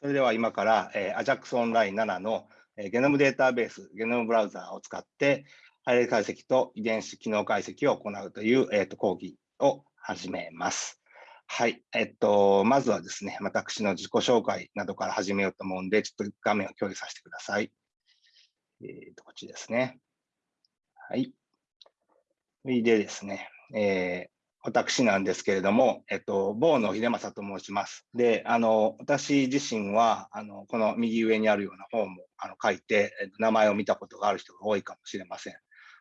それでは今から、えー、AJAX オンライン7の、えー、ゲノムデータベース、ゲノムブラウザーを使って、配列解析と遺伝子機能解析を行うという、えーと、講義を始めます。はい。えっと、まずはですね、私の自己紹介などから始めようと思うんで、ちょっと画面を共有させてください。えっ、と、こっちですね。はい。でですね、えー、私なんですけれども、えっと、坊野秀正と申します。で、あの、私自身は、あの、この右上にあるような本もあの書いて、名前を見たことがある人が多いかもしれません。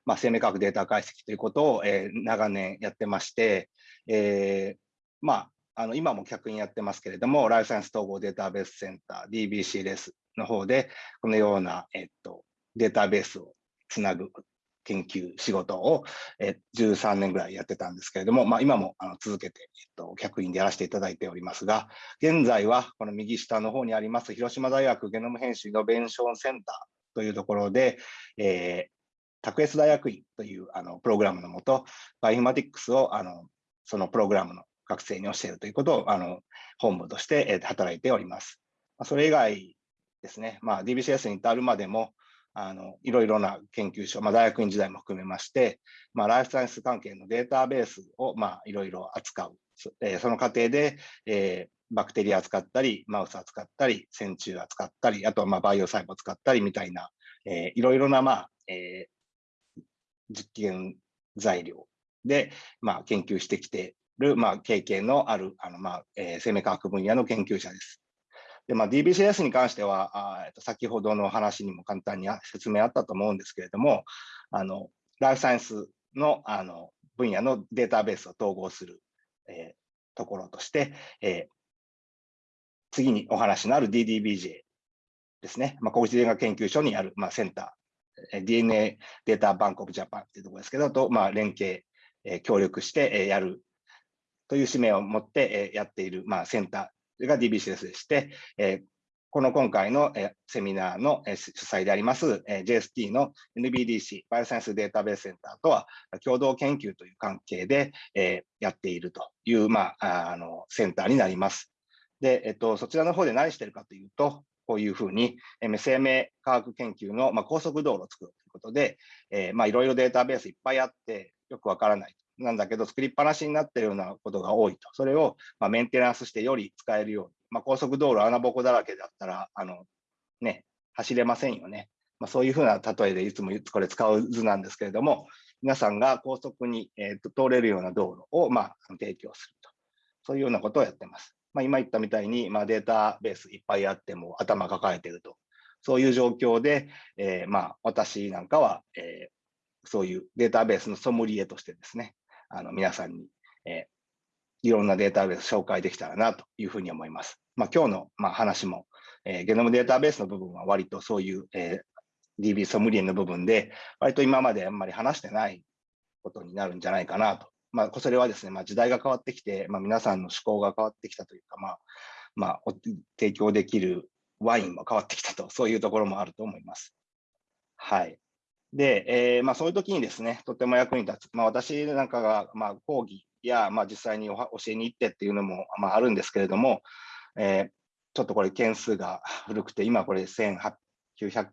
まあ、生命科学データ解析ということを、えー、長年やってまして、えー、まあ、あの今も客員やってますけれども、ライフサイエンス統合データベースセンター、DBCLS の方で、このような、えっと、データベースをつなぐ研究仕事を、え13年ぐらいやってたんですけれども、まあ、今もあの続けて、えっと、客員でやらせていただいておりますが、現在はこの右下の方にあります広島大学ゲノム編集イノベーションセンターというところで、えー、卓越大学院というあのプログラムのもと、バイオマティックスをあのそのプログラムの学生に教えるということをあの本部として、働いております。それ以外ですね、まあ、DBCS に至るまでも、あのいろいろな研究所、まあ、大学院時代も含めまして、まあ、ライフサイエンス関係のデータベースを、まあ、いろいろ扱う、えー、その過程で、えー、バクテリア扱ったり、マウス扱ったり、線虫扱ったり、あとはまあバイオ細胞使ったりみたいな、えー、いろいろな、まあえー、実験材料で、まあ、研究してきている、まあ、経験のあるあの、まあえー、生命科学分野の研究者です。で、まあ、DBCS に関しては、あえっと先ほどの話にも簡単に説明あったと思うんですけれども、あのライフサイエンスのあの分野のデータベースを統合する、えー、ところとして、えー、次にお話のある DDBJ ですね、まあ、国立大学研究所にある、まあ、センター、DNA データバンクオブジャパンというところですけど、と、まあ、連携、えー、協力して、えー、やるという使命を持って、えー、やっている、まあ、センターが DBCS でして、えこの今回のセミナーの主催であります JST の NBDC バイオサイエンスデータベースセンターとは共同研究という関係でやっているという、まあ、あのセンターになります。で、えっと、そちらの方で何してるかというと、こういうふうに生命科学研究の、まあ、高速道路を作るということで、えー、まあいろいろデータベースいっぱいあってよくわからないなんだけど、作りっぱなしになっているようなことが多いと。それを、まメンテナンスしてより使えるように。まあ、高速道路穴ぼこだらけだったら、あの、ね、走れませんよね。まあ、そういうふうな例えでいつもこれ使う図なんですけれども、皆さんが高速に、えーと、通れるような道路を、まあ、提供すると。そういうようなことをやってます。まあ、今言ったみたいに、まあ、データベースいっぱいあっても頭抱えてると。そういう状況で、えー、まあ、私なんかは、えー、そういうデータベースのソムリエとしてですね、あの皆さんに、えー、いろんなデータベース紹介できたらなというふうに思います。まあ、今日の、まあ、話も、えー、ゲノムデータベースの部分は割とそういう、えー、DB ソムリエの部分で、割と今まであんまり話してないことになるんじゃないかなと。まあ、それはですね、まあ、時代が変わってきて、まあ、皆さんの思考が変わってきたというか、まあ、まあ、提供できるワインも変わってきたと、そういうところもあると思います。はい。で、えーまあ、そういう時にですね、とても役に立つ。まあ、私なんかが、まあ、講義や、まあ、実際に教えに行ってっていうのも、まあ、あるんですけれども、えー、ちょっとこれ件数が古くて、今これ1900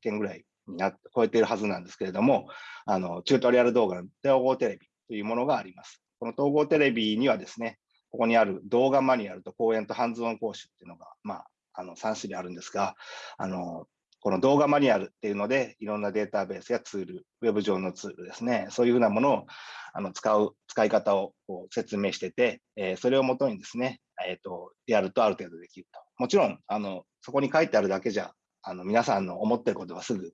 件ぐらいになって超えているはずなんですけれども、あのチュートリアル動画の統合テレビというものがあります。この統合テレビにはですね、ここにある動画マニュアルと講演とハンズオン講習っていうのが、まあ、あの3種類あるんですが、あのこの動画マニュアルっていうので、いろんなデータベースやツール、ウェブ上のツールですね、そういうふうなものをあの使う、使い方をこう説明してて、えー、それをもとにですね、えーと、やるとある程度できると。もちろん、あのそこに書いてあるだけじゃ、あの皆さんの思ってることはすぐ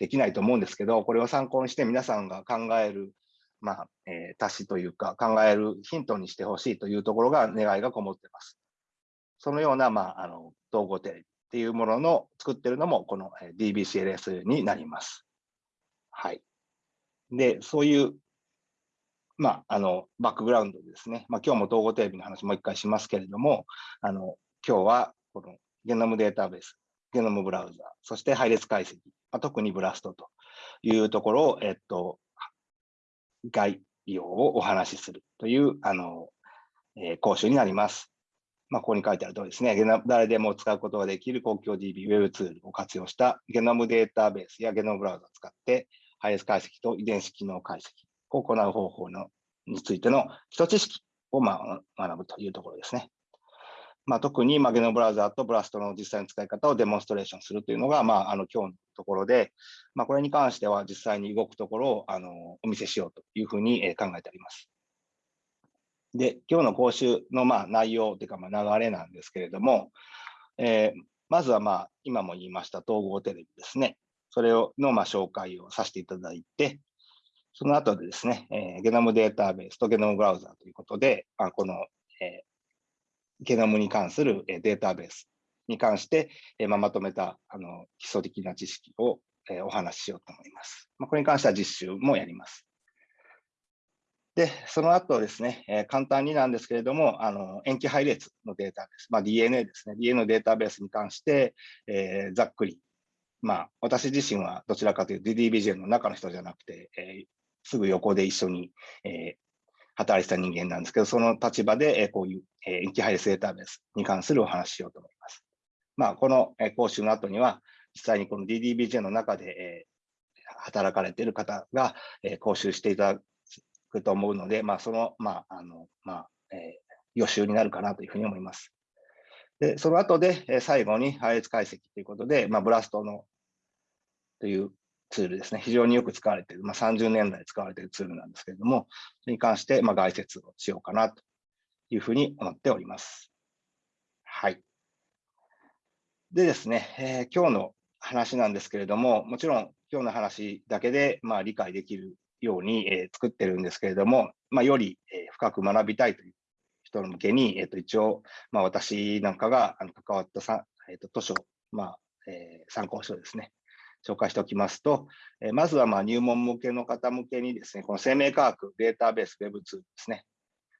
できないと思うんですけど、これを参考にして皆さんが考える、まあえー、足しというか、考えるヒントにしてほしいというところが願いがこもってます。そのような、まあ、あの統合テレビっていうものの作ってるのもこの DBCLS になります。はい。で、そういう、まあ、あの、バックグラウンドですね。まあ、今日も統合テレビの話もう一回しますけれども、あの、今日はこのゲノムデータベース、ゲノムブラウザー、そして配列解析、まあ、特にブラストというところを、えっと、概要をお話しするという、あの、えー、講習になります。まあ、ここに書いてある通りですね、誰でも使うことができる公共 DB ウェブツールを活用したゲノムデータベースやゲノムブラウザを使って、配列解析と遺伝子機能解析を行う方法のについての基礎知識をまあ学ぶというところですね。まあ、特に、まあ、ゲノムブラウザーとブラストの実際の使い方をデモンストレーションするというのが、まあ、あの今日のところで、まあ、これに関しては実際に動くところをあのお見せしようというふうに考えております。で、今日の講習のまあ内容というかまあ流れなんですけれども、えー、まずはまあ今も言いました統合テレビですね。それをのまあ紹介をさせていただいて、その後でですね、えー、ゲノムデータベースとゲノムブラウザーということで、あこの、えー、ゲノムに関するデータベースに関して、えーまあ、まとめたあの基礎的な知識を、えー、お話ししようと思います。まあ、これに関しては実習もやります。で、その後ですね、えー、簡単になんですけれども、あの塩基配列のデータベース、まあ、DNA ですね、DNA のデータベースに関して、えー、ざっくり、まあ、私自身はどちらかというと DDBJ の中の人じゃなくて、えー、すぐ横で一緒に、え働いてた人間なんですけど、その立場で、えこういう、え塩基配列データベースに関するお話ししようと思います。まあ、この、え講習の後には、実際にこの DDBJ の中で、え働かれている方が、え講習していただくと思うので、まあ、その、まあ、あの、まあ、えー、予習になるかなというふうに思います。で、その後で、え最後に配列解析ということで、まあ、ブラストのというツールですね、非常によく使われている、まあ、30年代使われているツールなんですけれども、それに関して、まあ、概説をしようかなというふうに思っております。はい。でですね、えー、今日の話なんですけれども、もちろん今日の話だけで、まあ、理解できるように、えー、作ってるんですけれども、まあ、より、えー、深く学びたいという人向けに、えー、と一応、まあ、私なんかがあの関わったさ、えー、と図書、まあえー、参考書ですね、紹介しておきますと、えー、まずはまあ入門向けの方向けにですね、この生命科学データベース Web2 ですね、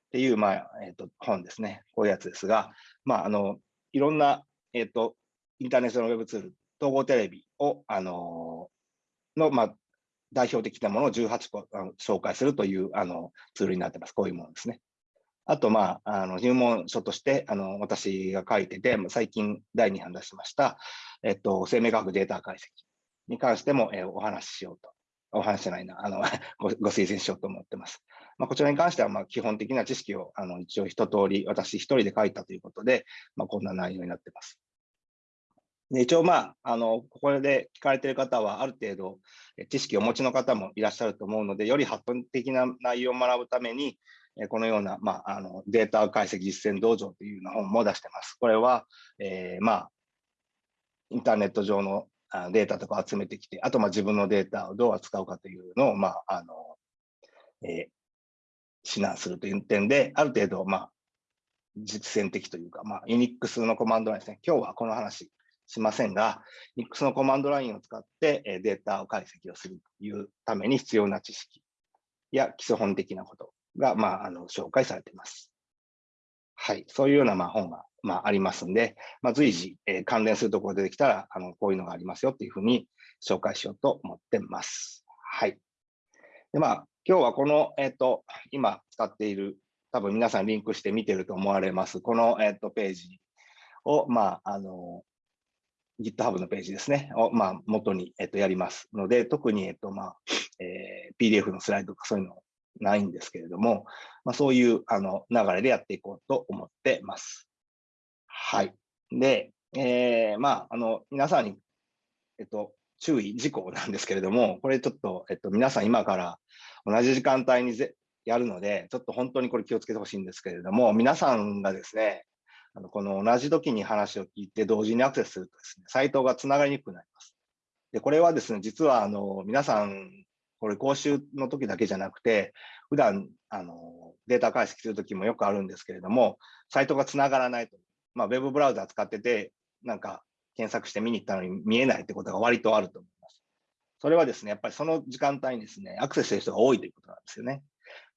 っていう、まあえー、と本ですね、こういうやつですが、まあ、あのいろんな、えーと、インターネットの Web ツール、統合テレビを、あのの、まあ、代表的なものを18個紹介するというあのツールになってます。こういうものですね。あと、まあ、あの入門書としてあの私が書いてて、最近第2版出しました、えっと、生命科学データ解析に関しても、えお話ししようと。お話じゃないな、あの ごご推薦しようと思ってます。まあ、こちらに関しては、まあ、基本的な知識をあの一応一通り私一人で書いたということで、まあ、こんな内容になってます。で一応、まあ、あの、ここで聞かれている方は、ある程度、知識をお持ちの方もいらっしゃると思うので、より発展的な内容を学ぶために、このような、まあ、あのデータ解析実践道場というような本も出してます。これは、えー、まあ、インターネット上のデータとか集めてきて、あと、まあ、自分のデータをどう扱うかというのを、まあ、あの、えー、指南するという点で、ある程度、まあ、実践的というか、まあ、ユニックスのコマンドラインですね。今日はこの話しませんが、Nix のコマンドラインを使ってデータを解析をするというために必要な知識や基礎本的なことが、まあ、あの紹介されています。はい、そういうようなまあ本が、まあ、ありますんで、まあ、随時、えー、関連するところ出てきたらあの、こういうのがありますよというふうに紹介しようと思ってます。はい。でまあ、今日はこの、えっ、ー、と、今使っている、多分皆さんリンクして見てると思われます、この、えっ、ー、と、ページを、まあ、あの、GitHub のページですね、を、まあ、元に、えっと、やりますので、特に、えっと、まあ、えー、PDF のスライドとかそういうのないんですけれども、まあ、そういうあの流れでやっていこうと思ってます。はい。で、えー、まあ、あの、皆さんに、えっと、注意事項なんですけれども、これちょっと、えっと、皆さん今から同じ時間帯にぜやるので、ちょっと本当にこれ気をつけてほしいんですけれども、皆さんがですね、あのこの同じ時に話を聞いて同時にアクセスするとですね、サイトがつながりにくくなります。で、これはですね、実はあの皆さん、これ講習の時だけじゃなくて、普段あのデータ解析する時もよくあるんですけれども、サイトがつながらないと。まあ、ウェブブラウザ使ってて、なんか検索して見に行ったのに見えないってことが割とあると思います。それはですね、やっぱりその時間帯にですね、アクセスしてる人が多いということなんですよね。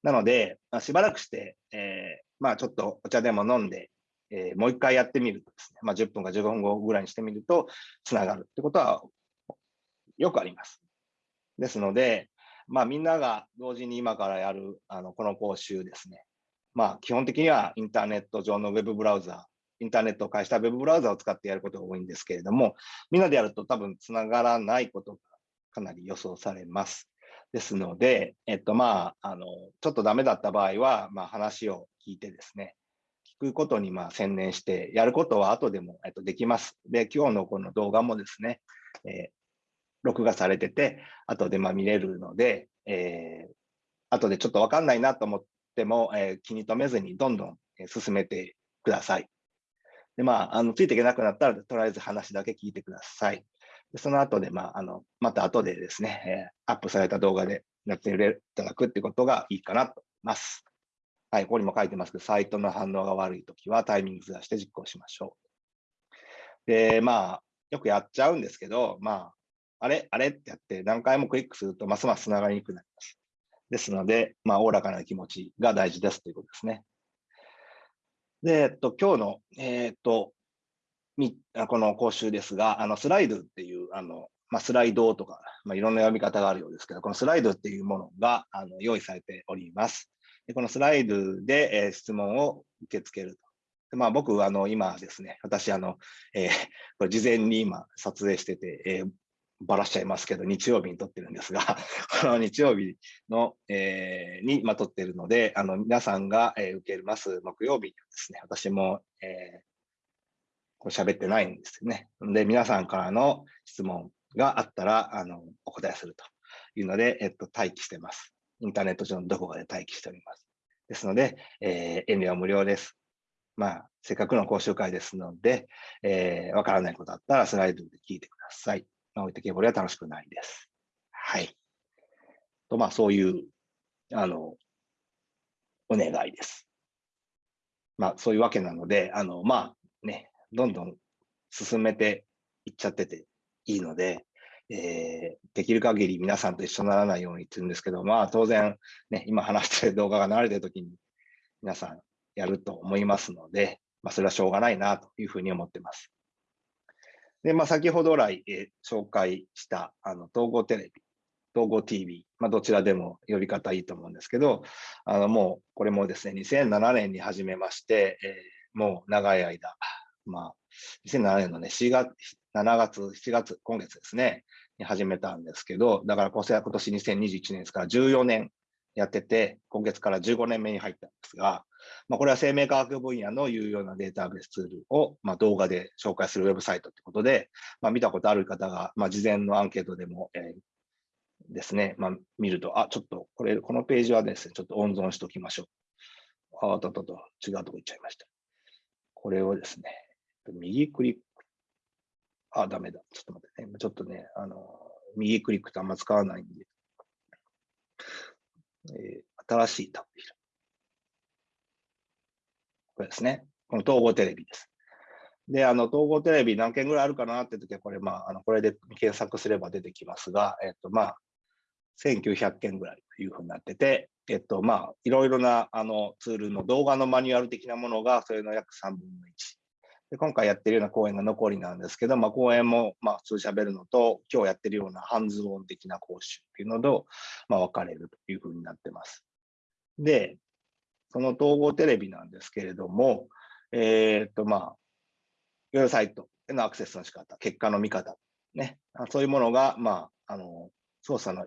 なので、まあ、しばらくして、えー、まあちょっとお茶でも飲んで、えー、もう一回やってみるとですね、まあ、10分か15分後ぐらいにしてみると、つながるってことはよくあります。ですので、まあ、みんなが同時に今からやるあのこの講習ですね、まあ、基本的にはインターネット上のウェブブラウザインターネットを介した Web ブラウザを使ってやることが多いんですけれども、みんなでやると多分つながらないことがかなり予想されます。ですので、えっと、まあ、あの、ちょっとダメだった場合は、まあ、話を聞いてですね、くことにまあ専念して、やることは後でも、えっと、できます。で、今日のこの動画もですね、えー、録画されてて、後でまあ見れるので、えー、後でちょっとわかんないなと思っても、えー、気に留めずにどんどん進めてください。で、まあ、あの、ついていけなくなったら、とりあえず話だけ聞いてください。でその後で、まあ、あの、また後でですね、えー、アップされた動画でやっていただくってことがいいかなと思います。はい、ここにも書いてますけど、サイトの反応が悪いときはタイミングずらして実行しましょう。で、まあ、よくやっちゃうんですけど、まあ、あれあれってやって何回もクリックするとますます繋がりにくくなります。ですので、まあ、おおらかな気持ちが大事ですということですね。で、えっと、今日の、えー、っと、この講習ですが、あのスライドっていう、あのまあ、スライドとか、まあ、いろんな読み方があるようですけど、このスライドっていうものがあの用意されております。でこのスライドで、えー、質問を受け付けると。まあ、僕、あの今ですね、私、あのえー、これ事前に今撮影してて、えー、ばらしちゃいますけど、日曜日に撮ってるんですが、この日曜日の、えー、に、まあ、撮ってるので、あの皆さんが、えー、受けます木曜日にですね、私も、えー、こう喋ってないんですよね。で、皆さんからの質問があったら、あの、お答えするというので、えっと、待機してます。インターネット上のどこかで待機しております。ですので、えー、遠慮は無料です。まあ、せっかくの講習会ですので、えー、わからないことあったらスライドで聞いてください。まあ、置いてけぼりは楽しくないです。はい。と、まあ、そういう、あの、お願いです。まあ、そういうわけなので、あの、まあ、ね、どんどん進めていっちゃってていいので、えー、できる限り皆さんと一緒にならないようにって言うんですけど、まあ当然、ね、今話してる動画が流れてる時に皆さんやると思いますので、まあそれはしょうがないなというふうに思ってます。で、まあ先ほど来、えー、紹介したあの統合テレビ、統合 TV、まあどちらでも呼び方いいと思うんですけど、あのもうこれもですね、2007年に始めまして、えー、もう長い間、まあ、2007年のね、4月、7月、7月、今月ですね、始めたんですけど、だから今年2021年ですから14年やってて、今月から15年目に入ったんですが、まあ、これは生命科学分野の有用なデータベースツールを、まあ、動画で紹介するウェブサイトということで、まあ、見たことある方が、まあ、事前のアンケートでも、えー、ですね、まあ、見ると、あ、ちょっとこれ、このページはですね、ちょっと温存しておきましょう。あ、ととと、違うとこ行っちゃいました。これをですね、右クリッ。あ、ダメだ。ちょっと待ってね。ちょっとね、あの、右クリックってあんま使わないんで。えー、新しいタブ開くこれですね。この統合テレビです。で、あの、統合テレビ何件ぐらいあるかなって時は、これ、まあ、あの、これで検索すれば出てきますが、えっと、まあ、1900件ぐらいというふうになってて、えっと、まあ、いろいろな、あの、ツールの動画のマニュアル的なものが、それの約3分の1。で今回やってるような講演が残りなんですけど、まあ、講演もまあ普通喋るのと、今日やってるようなハンズオン的な講習っていうのと、まあ、分かれるというふうになってます。で、その統合テレビなんですけれども、えー、っと、まあ、ウェブサイトへのアクセスの仕方、結果の見方、ね、そういうものが、まあ、あの、操作の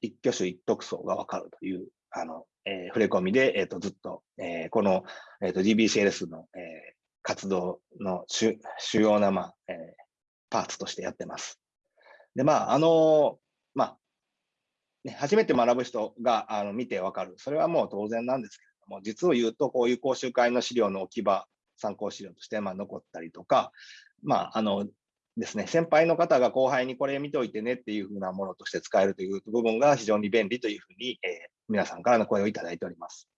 一挙手一得層が分かるという、あの、えー、触れ込みで、えー、っと、ずっと、えー、この、えー、っと、GBCLS の、えー、活動の主要な、まあえー、パーツとしてやってます。で、まあ、あの、まあ、ね、初めて学ぶ人があの見てわかる。それはもう当然なんですけれども、実を言うと、こういう講習会の資料の置き場、参考資料としてまあ残ったりとか、まあ、あのですね、先輩の方が後輩にこれ見といてねっていうふうなものとして使えるという部分が非常に便利というふうに、えー、皆さんからの声をいただいております。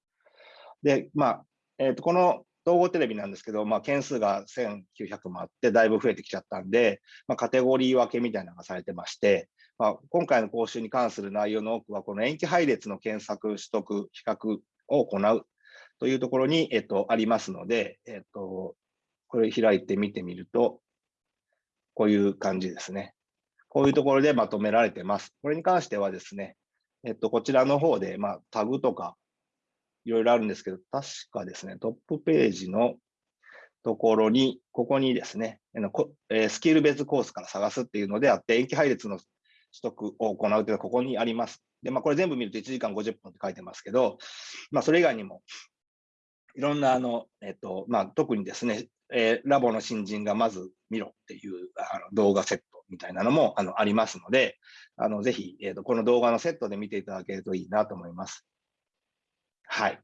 で、まあ、えー、とこの統合テレビなんですけど、まあ、件数が1900もあって、だいぶ増えてきちゃったんで、まあ、カテゴリー分けみたいなのがされてまして、まあ、今回の講習に関する内容の多くは、この延期配列の検索、取得、比較を行うというところに、えっと、ありますので、えっと、これ開いてみてみると、こういう感じですね。こういうところでまとめられてます。これに関してはですね、えっと、こちらの方で、まあ、タグとかいろいろあるんですけど、確かですね、トップページのところに、ここにですね、スキル別コースから探すっていうのであって、延期配列の取得を行うというのはここにあります。で、まあ、これ全部見ると1時間50分って書いてますけど、まあ、それ以外にも、いろんな、あの、えっと、まあ、特にですね、えー、ラボの新人がまず見ろっていうあの動画セットみたいなのもあのありますので、あのぜひ、えーと、この動画のセットで見ていただけるといいなと思います。はい。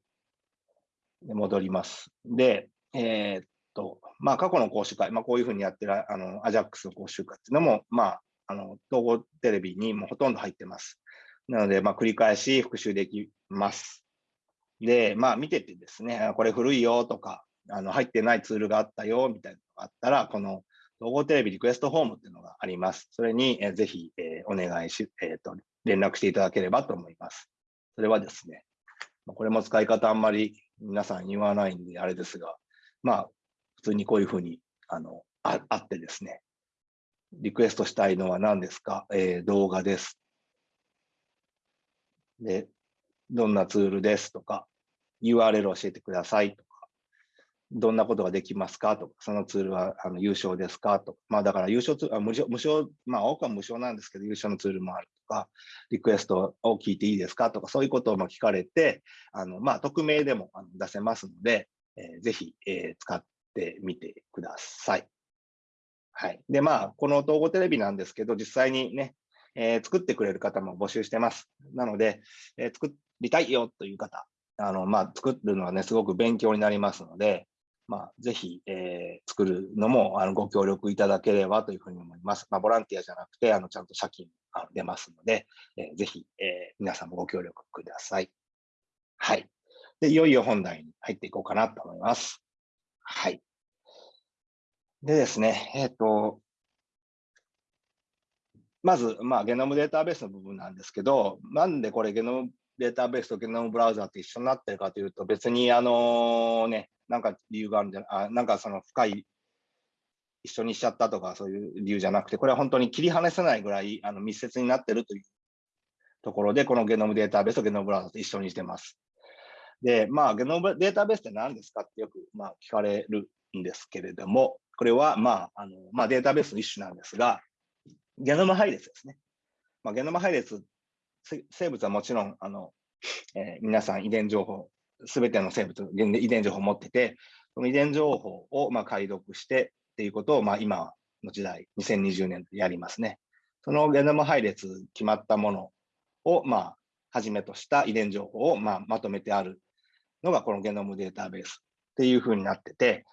で戻ります。で、えー、っと、まあ、過去の講習会、まあ、こういうふうにやってるあのアジャックスの講習会っていうのも、まあ、あの統合テレビにもほとんど入ってます。なので、まあ、繰り返し復習できます。で、まあ、見ててですね、これ古いよとか、あの入ってないツールがあったよみたいなのがあったら、この統合テレビリクエストフォームっていうのがあります。それに、えー、ぜひ、えー、お願いし、えーと、連絡していただければと思います。それはですね、これも使い方あんまり皆さん言わないんであれですが、まあ、普通にこういうふうにあのああってですね、リクエストしたいのは何ですか、えー、動画です。で、どんなツールですとか、URL 教えてくださいと、どんなことができますか？とか、そのツールはあの優勝ですか？とか、まあだから優勝ツール、無償、無償、まあ多くは無償なんですけど、優勝のツールもあるとか、リクエストを聞いていいですか？とか、そういうことを聞かれて、あのまあ匿名でも出せますので、えー、ぜひ、えー、使ってみてください。はい。で、まあ、この統合テレビなんですけど、実際にね、えー、作ってくれる方も募集してます。なので、え、作りたいよという方、あの、まあ、作るのはね、すごく勉強になりますので、まあ、ぜひ、えー、作るのもあのご協力いただければというふうに思います。まあ、ボランティアじゃなくて、あのちゃんと借金が出ますので、えー、ぜひ、えー、皆さんもご協力ください。はい。で、いよいよ本題に入っていこうかなと思います。はい。でですね、えっ、ー、と、まず、まあ、ゲノムデータベースの部分なんですけど、なんでこれゲノムデータベースとゲノムブラウザーって一緒になってるかというと、別にあのね、なんか理由があるんじゃあ、なんかその深い、一緒にしちゃったとかそういう理由じゃなくて、これは本当に切り離せないぐらいあの密接になってるというところで、このゲノムデータベースとゲノムブラウザと一緒にしてます。で、まあ、ゲノムデータベースって何ですかってよく、まあ、聞かれるんですけれども、これは、まあ、あの、まあ、データベースの一種なんですが、ゲノム配列ですね。まあ、ゲノム配列、生物はもちろん、あの、えー、皆さん遺伝情報、すべての生物、遺伝情報を持ってて、その遺伝情報を、まあ、解読してっていうことを、まあ、今の時代、2020年でやりますね。そのゲノム配列決まったものを、まあ、はじめとした遺伝情報を、まあ、まとめてあるのがこのゲノムデータベースっていうふうになってて、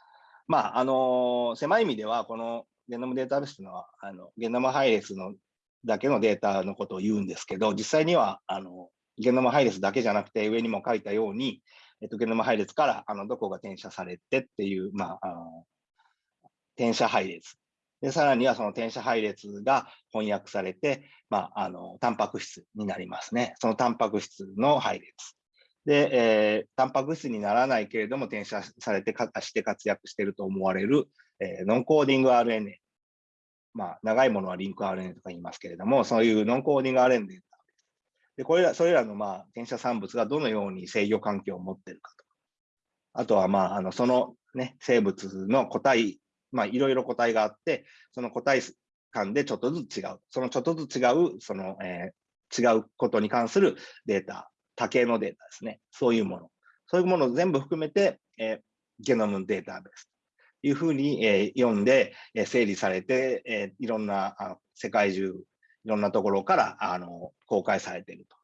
まあ、あの狭い意味では、このゲノムデータベースというのは、あのゲノム配列のだけのデータのことを言うんですけど、実際にはあのゲノム配列だけじゃなくて、上にも書いたように、えっと、ゲノム配列からあのどこが転写されてっていう、まあ、あの転写配列。で、さらにはその転写配列が翻訳されて、まあ、あの、タンパク質になりますね。そのタンパク質の配列。で、えー、タンパク質にならないけれども転写されてかして活躍していると思われる、えー、ノンコーディング RNA。まあ、長いものはリンク RNA とか言いますけれども、そういうノンコーディング RNA で、これら、それらの、まあ、転写産物がどのように制御環境を持っているかと。あとは、まあ、あの、そのね、生物の個体、まあ、いろいろ個体があって、その個体間でちょっとずつ違う。そのちょっとずつ違う、その、えー、違うことに関するデータ多形のデータですね。そういうもの。そういうものを全部含めて、えー、ゲノムデータベースいうふうに、えー、読んで、えー、整理されて、えー、いろんなあの世界中、いろんなところからあの公開されていると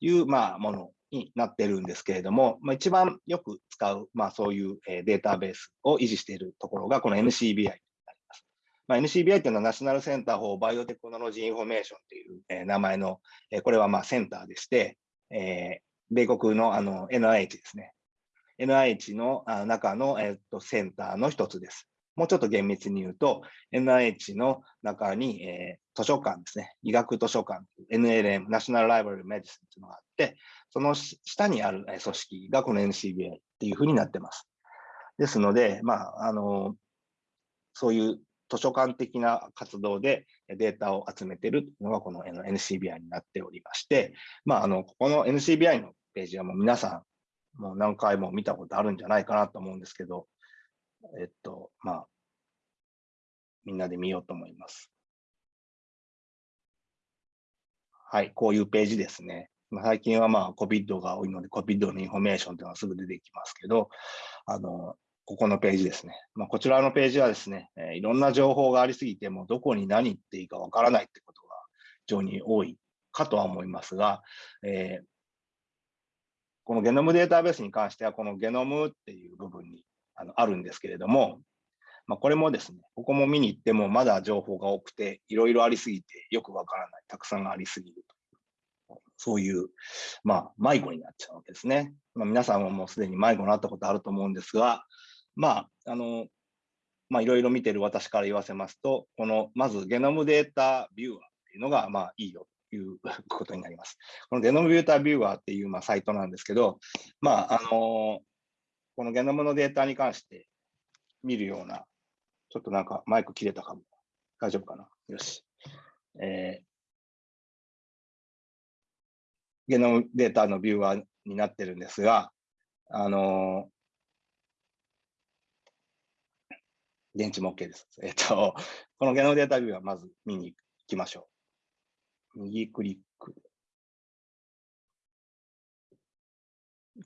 いう、まあ、ものになっているんですけれども、まあ、一番よく使う、まあ、そういう、えー、データベースを維持しているところが、この NCBI になります。まあ、NCBI というのは National Center for Biotechnology Information という、えー、名前の、えー、これはまあセンターでして、えー、米国のあの NIH ですね。NIH の中の、えー、とセンターの一つです。もうちょっと厳密に言うと、NIH の中に、えー、図書館ですね、医学図書館、NLM、ナショナルライブラリーメディスンというのがあって、その下にある組織がこの NCBA っていうふうになってます。ですので、まあ、あの、そういう図書館的な活動でデータを集めているのがこの NCBI になっておりまして、まあ、あの、ここの NCBI のページはもう皆さん、もう何回も見たことあるんじゃないかなと思うんですけど、えっと、まあ、みんなで見ようと思います。はい、こういうページですね。最近はまあ COVID が多いので COVID のインフォメーションというのはすぐ出てきますけど、あの、ここのページですね。まあ、こちらのページはですね、えー、いろんな情報がありすぎて、もどこに何あっていいかわからないってことが非常に多いかとは思いますが、えー、このゲノムデータベースに関しては、このゲノムっていう部分にあのあるんですけれども、まあ、これもですね、ここも見に行ってもまだ情報が多くて、いろいろありすぎてよくわからない、たくさんありすぎるとそういう、まあ、迷子になっちゃうわけですね。まあ、皆さんはもうすでに迷子になったことあると思うんですが、まあ、あの、まあ、いろいろ見てる私から言わせますと、この、まずゲノムデータビューアーっていうのが、まあ、いいよいう ことになります。このゲノムデータービューアーっていう、まあ、サイトなんですけど、まあ、あのこのゲノムのデータに関して見るような、ちょっとなんかマイク切れたかも。大丈夫かな？よし。えー、ゲノムデータのビューアーになってるんですが、あの電池も OK です。えっと、このゲノムデータビューはまず見に行きましょう。右クリック。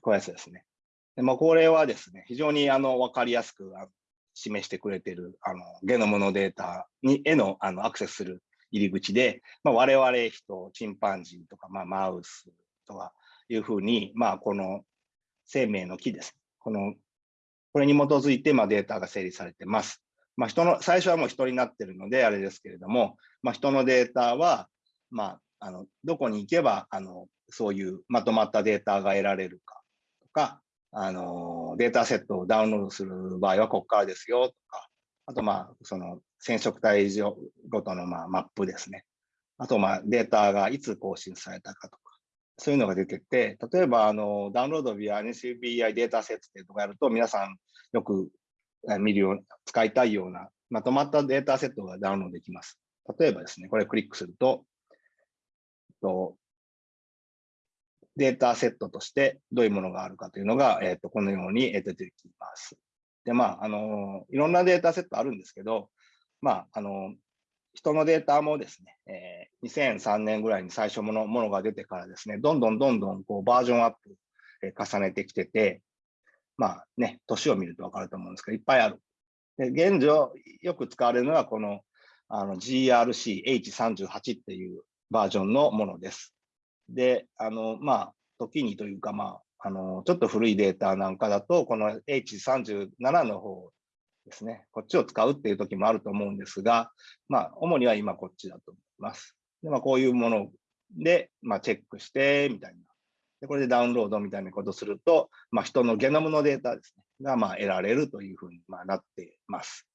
こういうやつですね。でまあ、これはですね、非常にあの分かりやすく示してくれているあのゲノムのデータにへのあのアクセスする入り口で、まあ、我々人、チンパンジーとか、まあ、マウスとかいうふうに、まあ、この生命の木です。このこれに基づいて、まあ、データが整理されてます。まあ、人の、最初はもう人になってるので、あれですけれども、まあ、人のデータは、まあ、あの、どこに行けば、あの、そういうまとまったデータが得られるかとか、あの、データセットをダウンロードする場合はここからですよとか、あと、まあ、その染色体ごとの、まあ、マップですね。あと、まあ、データがいつ更新されたかとか、そういうのが出てて、例えば、あの、ダウンロード via NCBI データセットとこやると、皆さんよく見るような、使いたいような、まとまったデータセットがダウンロードできます。例えばですね、これクリックすると、とデータセットとしてどういうものがあるかというのが、えー、とこのように出てきます。で、まあ、あの、いろんなデータセットあるんですけど、まあ、あの、人のデータもですね、え、2003年ぐらいに最初のものが出てからですね、どんどんどんどんこうバージョンアップ、え、重ねてきてて、まあね、年を見ると分かると思うんですけど、いっぱいある。で現状、よく使われるのはこのあの GRC-H38 っていうバージョンのものです。で、あの、まあ、時にというか、まあ、あの、ちょっと古いデータなんかだと、この H37 の方ですね、こっちを使うっていう時もあると思うんですが、まあ、主には今こっちだと思います。で、まあ、こういうもので、まあ、チェックして、みたいな。で、これでダウンロードみたいなことすると、まあ、人のゲノムのデータですね、が、まあ、得られるというふうに、まあ、なっています。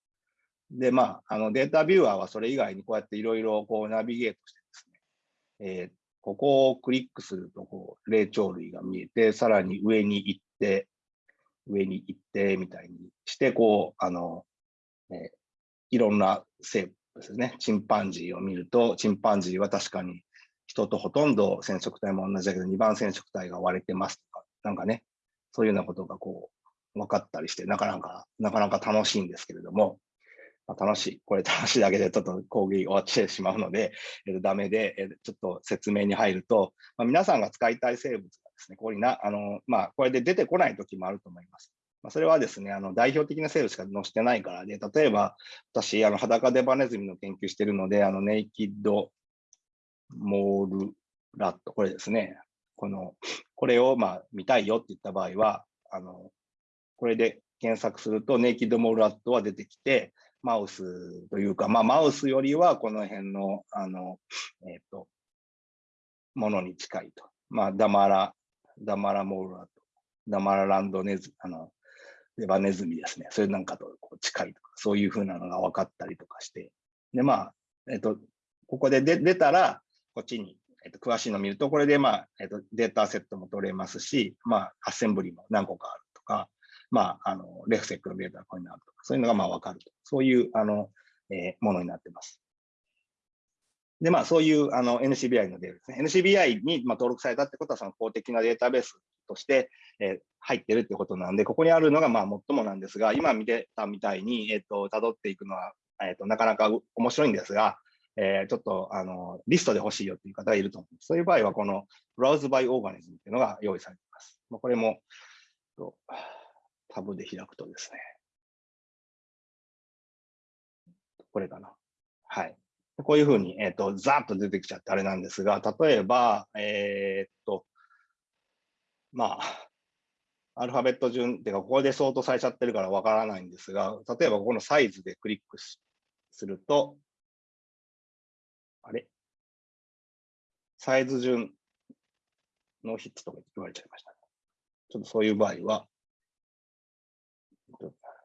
で、まあ、あのデータビューアーはそれ以外にこうやっていろいろこうナビゲートして、えー、ここをクリックすると、こう、霊長類が見えて、さらに上に行って、上に行って、みたいにして、こう、あの、えー、いろんな生物ですね、チンパンジーを見ると、チンパンジーは確かに人とほとんど染色体も同じだけど、2番染色体が割れてますとか、なんかね、そういうようなことがこう、分かったりして、なかなか、なかなか楽しいんですけれども、まあ、楽しい。これ楽しいだけでちょっと講義終わってしまうので、えー、ダメで、えー、ちょっと説明に入ると、まあ、皆さんが使いたい生物がですね、ここにな、あの、まあ、これで出てこない時もあると思います。まあ、それはですね、あの代表的な生物しか載せてないからで、例えば私、あの裸デバネズミの研究しているので、あのネイキッドモールラット、これですね、この、これをまあ見たいよって言った場合は、あの、これで検索すると、ネイキッドモールラットは出てきて、マウスというか、まあ、マウスよりはこの辺の、あの、えっ、ー、と、ものに近いと。まあ、ダマラ、ダマラモーラと、ダマラランドネズ、あの、レバネズミですね。それなんかとこう近いとか、そういうふうなのが分かったりとかして。で、まあ、えっ、ー、と、ここで出出たら、こっちに、えっ、ー、と、詳しいのを見ると、これで、まあ、えっ、と、データセットも取れますし、まあ、アッセンブリも何個かあるとか、まあ、あの、レフセックのデータがここになるとか、そういうのがまあ分かると。そういう、あの、えー、ものになってます。で、まあ、そういうあの NCBI のデータですね。NCBI にまあ登録されたってことは、その公的なデータベースとして、えー、入ってるってことなんで、ここにあるのがまあ最もなんですが、今見てたみたいに、えっ、ー、と、辿っていくのは、えっ、ー、と、なかなか面白いんですが、えー、ちょっと、あの、リストで欲しいよっていう方がいると思う。そういう場合は、この Browse by Organism っていうのが用意されています。まあ、これも、タブで開くとですね、これかな。はい。こういうふうに、えっ、ー、と、ざーっと出てきちゃってあれなんですが、例えば、えっ、と、まあ、アルファベット順っていうか、ここで相当されちゃってるからわからないんですが、例えばここのサイズでクリックすると、あれ？サイズ順のヒットとか言われちゃいました、ちょっとそういう場合は、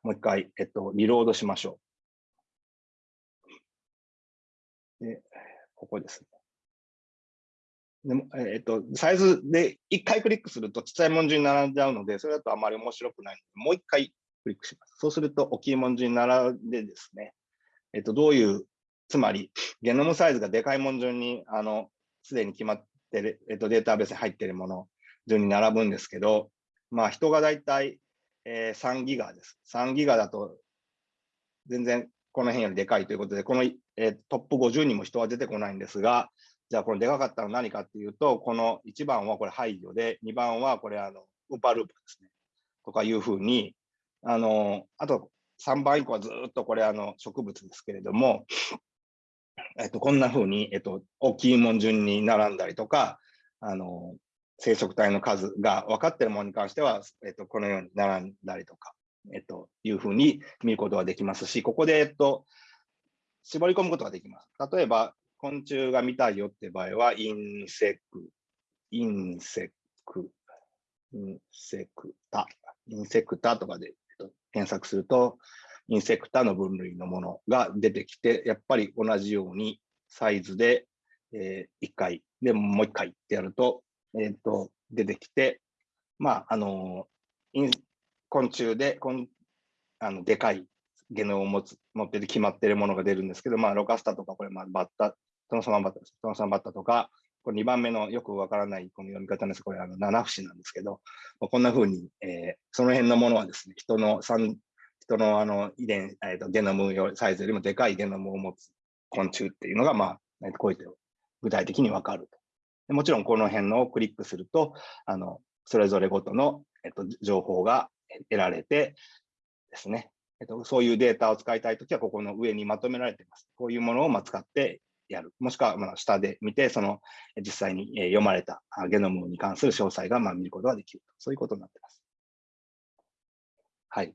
もう一回、えっと、リロードしましょう。で、ここですね。でもえっと、サイズで一回クリックするとちっちゃい文字に並んじゃうので、それだとあまり面白くないので、もう一回クリックします。そうすると大きい文字に並んでですね、えっと、どういう、つまり、ゲノムサイズがでかい文字に、あの、すでに決まってる、えっと、データベースに入っているもの順に並ぶんですけど、まあ、人がだいたい、えー、3ギガです。3ギガだと、全然この辺よりでかいということで、この、えー、トップ50にも人は出てこないんですが、じゃあこれでかかったのは何かっていうと、この1番はこれ排除で、2番はこれあの、ウーパーループですね。とかいうふうに、あの、あと3番以降はずっとこれあの植物ですけれども、えっと、こんなふうに、えっと、大きいもん順に並んだりとか、あの、生殖体の数が分かっているものに関しては、えっと、このように並んだりとか、えっと、いうふうに見ることができますし、ここで、えっと、絞り込むことができます。例えば、昆虫が見たいよって場合は、インセク、インセク、Insecta、Insecta とかで検索すると、 Insecta の分類のものが出てきて、やっぱり同じようにサイズで、えー、1回、でもう1回ってやると、えっ、ー、と、出てきて、まあ、あの、昆虫で、こんあのでかいゲノムを持つ、持ってて決まってるものが出るんですけど、まあ、 Locusta とか、これ、まあ、バッタ、トノサマバッタ。トノサマバッタとか、これ2番目のよくわからないこの読み方です。これあの七節なんですけど、こんな風に、えー、その辺のものはですね、人の3、人のあの遺伝、えーと、ゲノムよサイズよりもでかいゲノムを持つ昆虫っていうのが、まあ、こうやって具体的にわかると。もちろんこの辺のをクリックすると、あのそれぞれごとの、えっと、情報が得られてですね、えっと、そういうデータを使いたいときは、ここの上にまとめられています。こういうものをま使ってやる。もしくはま下で見て、その実際に読まれたゲノムに関する詳細がま見ることができると。そういうことになっています。はい。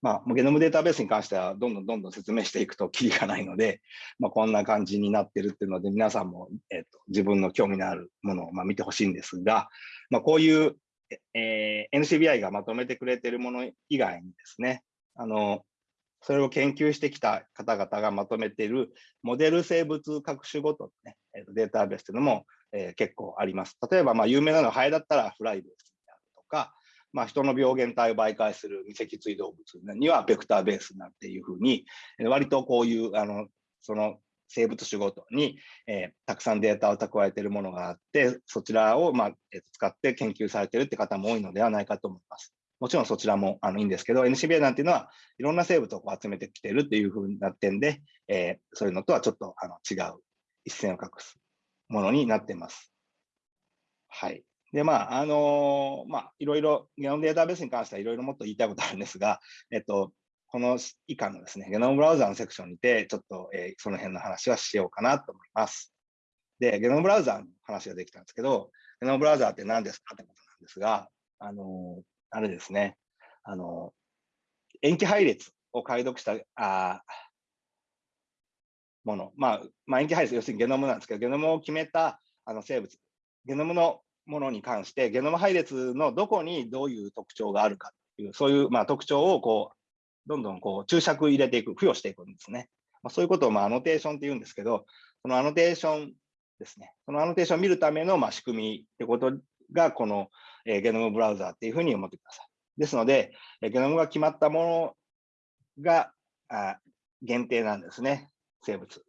まあ、ゲノムデータベースに関しては、どんどんどんどん説明していくときりがないので、まあ、こんな感じになってるっていうので、皆さんも、えっと、自分の興味のあるものをまあ見てほしいんですが、まあ、こういう、えー、NCBI がまとめてくれているもの以外にですね、あの、それを研究してきた方々がまとめているモデル生物各種ごとの、ね、データベースというのも、えー、結構あります。例えば、まあ、有名なのはハエだったらフライベースとか、まあ、人の病原体を媒介する未脊椎動物にはベクターベースなんていうふうに、割とこういうあのその生物種ごとに、えー、たくさんデータを蓄えているものがあって、そちらを、まあえー、使って研究されているって方も多いのではないかと思います。もちろんそちらもあのいいんですけど、NCBI なんていうのはいろんな生物を集めてきているっていうふうな点で、えー、そういうのとはちょっとあの違う一線を画すものになっています。はい。で、まあ、あのー、まあ、いろいろ、ゲノムデータベースに関してはいろいろもっと言いたいことあるんですが、えっと、この以下のですね、ゲノムブラウザーのセクションにて、ちょっと、えー、その辺の話はしようかなと思います。で、ゲノムブラウザーの話ができたんですけど、ゲノムブラウザーって何ですかってことなんですが、あのー、あれですね、あの、塩基配列を解読したあもの、まあ、まあ、塩基配列、要するにゲノムなんですけど、ゲノムを決めたあの生物、ゲノムのものに関して、ゲノム配列のどこにどういう特徴があるかという、そういう、まあ、特徴をこうどんどんこう注釈入れていく、付与していくんですね。まあ、そういうことをまあアノテーションって言うんですけど、そのアノテーションですね、そのアノテーションを見るためのまあ仕組みってことが、このえゲノムブラウザーっていうふうに思ってください。ですので、ゲノムが決まったものがあ限定なんですね、生物。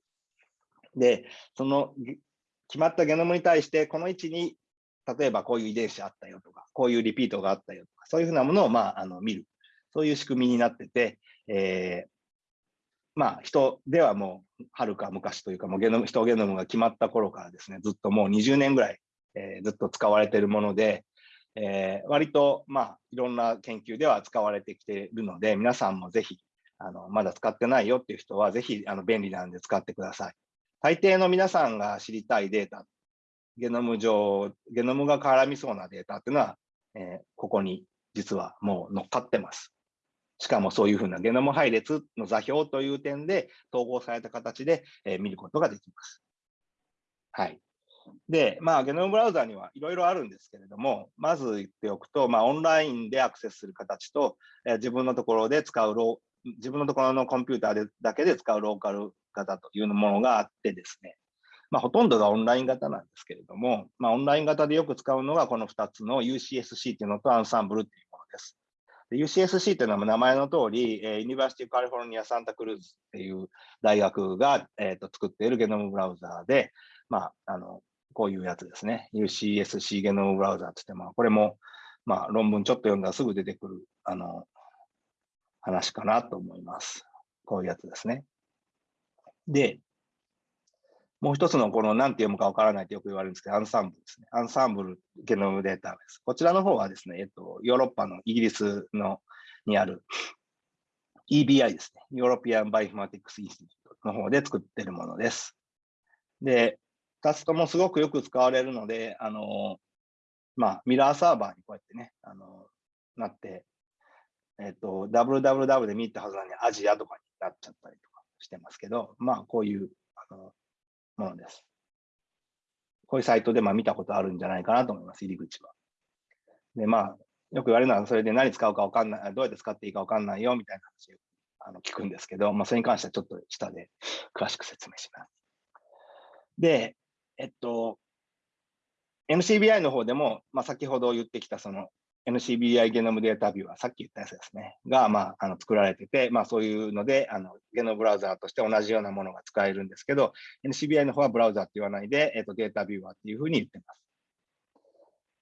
で、その決まったゲノムに対して、この位置に、例えばこういう遺伝子あったよとか、こういうリピートがあったよとか、そういうふうなものを、まあ、あの見る。そういう仕組みになってて、えー、まあ、人ではもう、はるか昔というか、もうゲノム、人ゲノムが決まった頃からですね、ずっともう20年ぐらい、えー、ずっと使われているもので、えー、割と、まあ、いろんな研究では使われてきているので、皆さんもぜひ、あのまだ使ってないよっていう人は、ぜひあの便利なんで使ってください。大抵の皆さんが知りたいデータ、ゲノム上、ゲノムが絡みそうなデータっていうのは、えー、ここに実はもう乗っかってます。しかもそういうふうなゲノム配列の座標という点で統合された形で、えー、見ることができます。はい。で、まあ、ゲノムブラウザにはいろいろあるんですけれども、まず言っておくと、まあ、オンラインでアクセスする形と、えー、自分のところで使うロー、自分のところのコンピューターでだけで使うローカル型というものがあってですね、まあ、ほとんどがオンライン型なんですけれども、まあ、オンライン型でよく使うのがこの2つの UCSC というのとアンサンブルというものです。UCSC というのは名前の通り、ユニバーシティカリフォルニア・サンタクルーズっていう大学が、えーと、作っているゲノムブラウザーで、まあ、あのこういうやつですね。UCSC ゲノムブラウザーって言って、まあ、これも、まあ、論文ちょっと読んだらすぐ出てくるあの話かなと思います。こういうやつですね。で、もう一つのこの何て読むかわからないとよく言われるんですけど、アンサンブルですね。アンサンブルゲノムデータベース。こちらの方はですね、えっと、ヨーロッパのイギリスのにある EBI ですね。 European Bioinformatics Institute の方で作ってるものです。で、2つともすごくよく使われるので、あの、まあ、ミラーサーバーにこうやってね、あの、なって、えっと、www で見たはずなのにアジアとかになっちゃったりとかしてますけど、まあ、こういうあのものです。こういうサイトでまあ見たことあるんじゃないかなと思います、入り口は。で、まあ、よく言われるのは、それで何使うか分かんない、どうやって使っていいか分かんないよみたいな話をあの聞くんですけど、まあ、それに関してはちょっと下で詳しく説明します。で、えっと、NCBI の方でも、まあ、先ほど言ってきたその NCBI ゲノムデータビューはさっき言ったやつですね、が、まあ、あの作られてて、まあ、そういうのであの、ゲノムブラウザーとして同じようなものが使えるんですけど、NCBI の方はブラウザーって言わないで、えっと、データビューアーっていうふうに言ってます。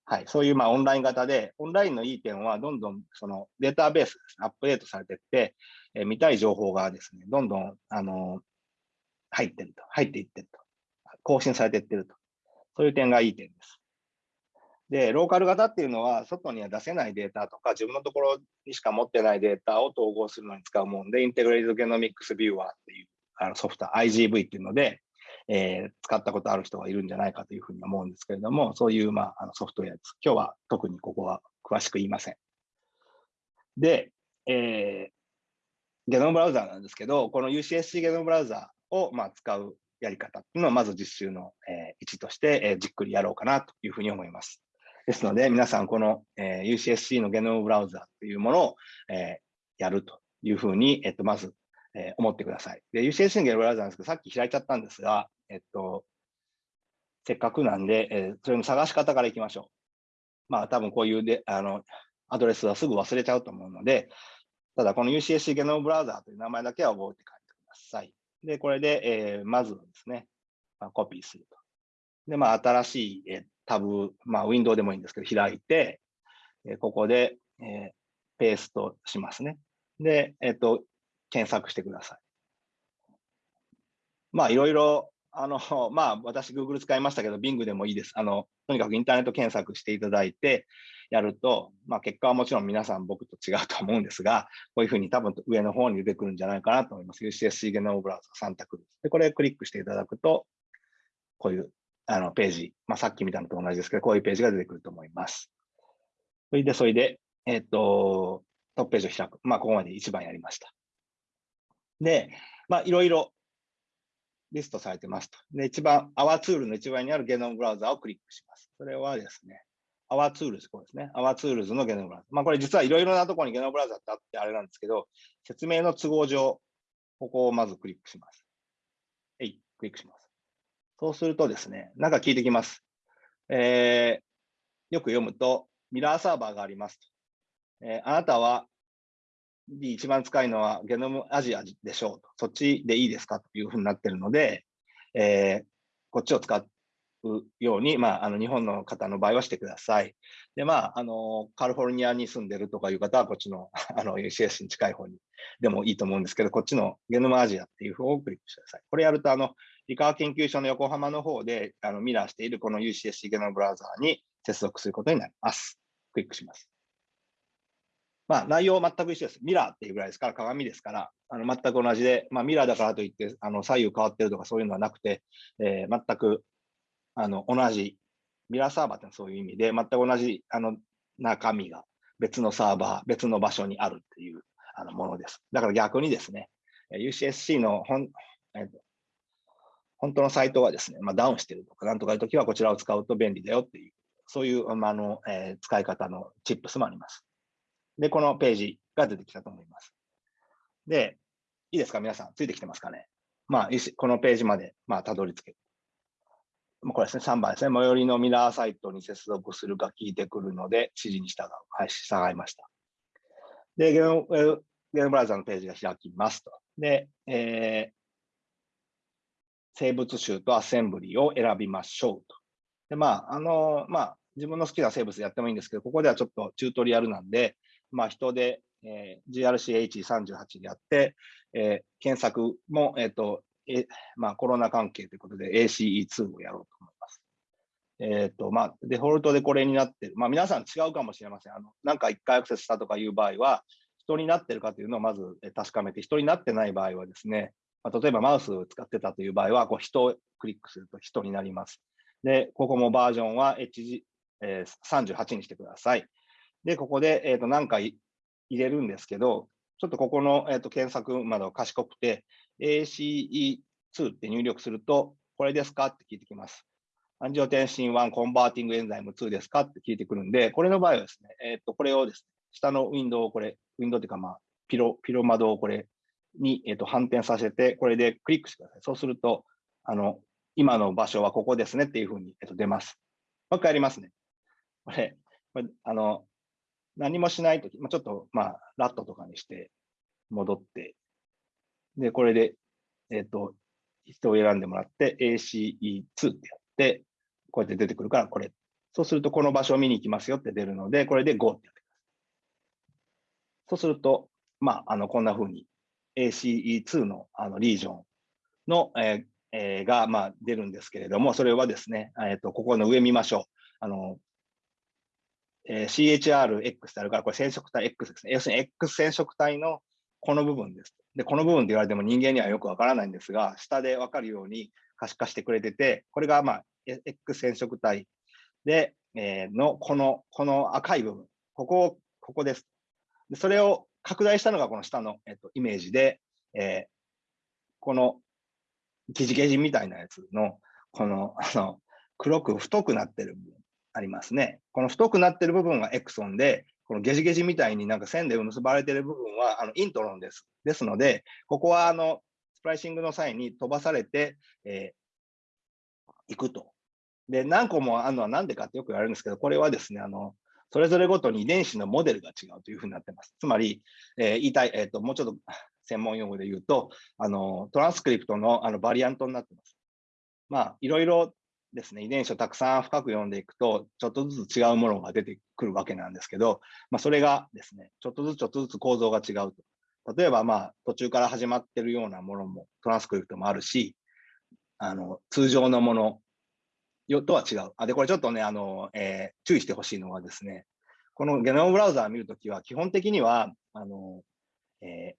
はい、そういうまあオンライン型で、オンラインのいい点は、どんどんそのデータベース、アップデートされていって、えー、見たい情報がですね、どんどん、あの入ってると、入っていってると、更新されていってると、そういう点がいい点です。で、ローカル型っていうのは、外には出せないデータとか、自分のところにしか持ってないデータを統合するのに使うもんで、 Integrative Genomics Viewer っていうあのソフト、IGV っていうので、えー、使ったことある人がいるんじゃないかというふうに思うんですけれども、そういう、まあ、あのソフトウェアです。今日は特にここは詳しく言いません。で、えー、ゲノムブラウザーなんですけど、この UCSC ゲノムブラウザーを、まあ、使うやり方っていうのをまず実習の、えー、位置として、えー、じっくりやろうかなというふうに思います。ですので、皆さん、この、えー、UCSC のゲノムブラウザというものを、えー、やるというふうに、えっと、まず、えー、思ってください。UCSC のゲノムブラウザなんですけど、さっき開いちゃったんですが、えっと、せっかくなんで、えー、それの探し方からいきましょう。まあ、多分こういうで、あの、アドレスはすぐ忘れちゃうと思うので、ただこの UCSC ゲノムブラウザという名前だけは覚えて帰ってください。で、これで、えー、まずですね、まあ、コピーすると。で、まあ、新しい、えタブ、まあ、ウィンドウでもいいんですけど、開いて、えここで、えペーストしますね。で、えっ、と、検索してください。まあ、いろいろ、あの、まあ、私、Google 使いましたけど、Bing でもいいです。あの、とにかくインターネット検索していただいて、やると、まあ、結果はもちろん皆さん僕と違うと思うんですが、こういうふうに多分上の方に出てくるんじゃないかなと思います。UCSC ゲノムブラウザ3択です。で、これクリックしていただくと、こういうあのページ、まあ、さっき見たのと同じですけど、こういうページが出てくると思います。それで、それで、えっ、と、トップページを開く。まあ、ここまで一番やりました。で、まあ、いろいろリストされてますと。で、一番、Our Tool の一番にあるゲノムブラウザをクリックします。それはですね、Our Tools、こうですね。Our Tools のゲノムブラウザ。まあ、これ実はいろいろなところにゲノムブラウザってあってあれなんですけど、説明の都合上、ここをまずクリックします。はい、クリックします。そうするとですね、なんか聞いてきます。えー、よく読むと、ミラーサーバーがありますと。えー、あなたは一番使いのはゲノムアジアでしょうと。そっちでいいですか？というふうになってるので、えー、こっちを使うように、まあ、あの日本の方の場合はしてください。で、まあ、あのカリフォルニアに住んでるとかいう方は、こっちの あの UCS に近い方にでもいいと思うんですけど、こっちのゲノムアジアっていう方をクリックしてください。これやると、あの理化学研究所の横浜の方であのミラーしているこの UCSC ゲノムブラウザーに接続することになります。クリックします。まあ、内容全く一緒です。ミラーっていうぐらいですから、鏡ですから、あの全く同じで、まあ、ミラーだからといってあの左右変わってるとかそういうのはなくて、えー、全くあの同じ、ミラーサーバーってそういう意味で、全く同じあの中身が別のサーバー、別の場所にあるっていうあのものです。だから逆にですね、UCSC の本,、えー、本当のサイトはですね、まあ、ダウンしてるとか、なんとかいうときはこちらを使うと便利だよっていう、そういう、まあのえー、使い方のチップスもあります。で、このページが出てきたと思います。で、いいですか？皆さん、ついてきてますかね？まあ、このページまで、まあ、たどり着ける。これですね、3番ですね。最寄りのミラーサイトに接続するか聞いてくるので、指示に従う。はい、従いました。で、ゲームゲームブラウザのページが開きますと。で、えー、生物集とアセンブリを選びましょうと。で、まあ、あの、まあ、自分の好きな生物やってもいいんですけど、ここではちょっとチュートリアルなんで、まあ、人で、えー、GRCH38 でやって、えー、検索も、えっ、ー、と、えまあ、コロナ関係ということで ACE2 をやろうと思います。えっ、ー、と、まあ、デフォルトでこれになってる。まあ、皆さん違うかもしれません。あの、なんか一回アクセスしたとかいう場合は、ヒトになってるかというのをまず確かめて、ヒトになってない場合はですね、まあ、例えばマウスを使ってたという場合は、こうヒトをクリックするとヒトになります。で、ここもバージョンは HG、えー、38にしてください。で、ここで、えー、と何回入れるんですけど、ちょっとここの、えー、と検索窓賢くて、ACE2 って入力すると、これですかって聞いてきます。 angiotensin 1 converting enzyme 2ですかって聞いてくるんで、これの場合はですね、えっ、ー、と、これをですね、下のウィンドウをこれ、ウィンドウっていうか、まあ、ピロ、ピロ窓をこれに、え、ー、と、反転させて、これでクリックしてください。そうすると、あの、今の場所はここですねっていうふうに、えっ、と、出ます。もう一回やりますね。これ、これあの、何もしないとき、まあ、ちょっと、まあ、ラットとかにして戻って、で、これで、えっ、ー、と、人を選んでもらって、ACE2 ってやって、こうやって出てくるから、これ。そうすると、この場所を見に行きますよって出るので、これで GO ってやってください。そうすると、まあ、あの、こんな風に ACE2 のあのリージョンの、ええー、が、まあ、出るんですけれども、それはですね、えーと、ここの上見ましょう。あのえー、CHRX ってあるから、これ染色体 X ですね。要するに X 染色体のこの部分です。で、この部分って言われても人間にはよくわからないんですが、下でわかるように可視化してくれてて、これがまあ X 染色体で、えー、のこの、この赤い部分、ここ、ここです。でそれを拡大したのがこの下の、えっと、イメージで、えー、このゲジゲジみたいなやつの、この、あの、黒く太くなってる部分ありますね。この太くなってる部分がエクソンで、このゲジゲジみたいになんか線で結ばれてる部分はあのイントロンです。ですので、ここはあのスプライシングの際に飛ばされて、えー、くと。で、何個もあるのは何でかってよく言われるんですけど、これはですね、あの、それぞれごとに遺伝子のモデルが違うというふうになってます。つまり、えー、言いたい、え、ー、と、もうちょっと専門用語で言うと、あの、トランスクリプトのあのバリアントになってます。まあ、いろいろですね、遺伝子をたくさん深く読んでいくと、ちょっとずつ違うものが出てくるわけなんですけど、まあ、それがですね、ちょっとずつちょっとずつ構造が違うと。例えば、まあ、途中から始まってるようなものも、トランスクリプトもあるし、あの、通常のものよとは違う。あで、これちょっとね、あの、えー、注意してほしいのはですね、このゲノムブラウザー見るときは、基本的には、あの、え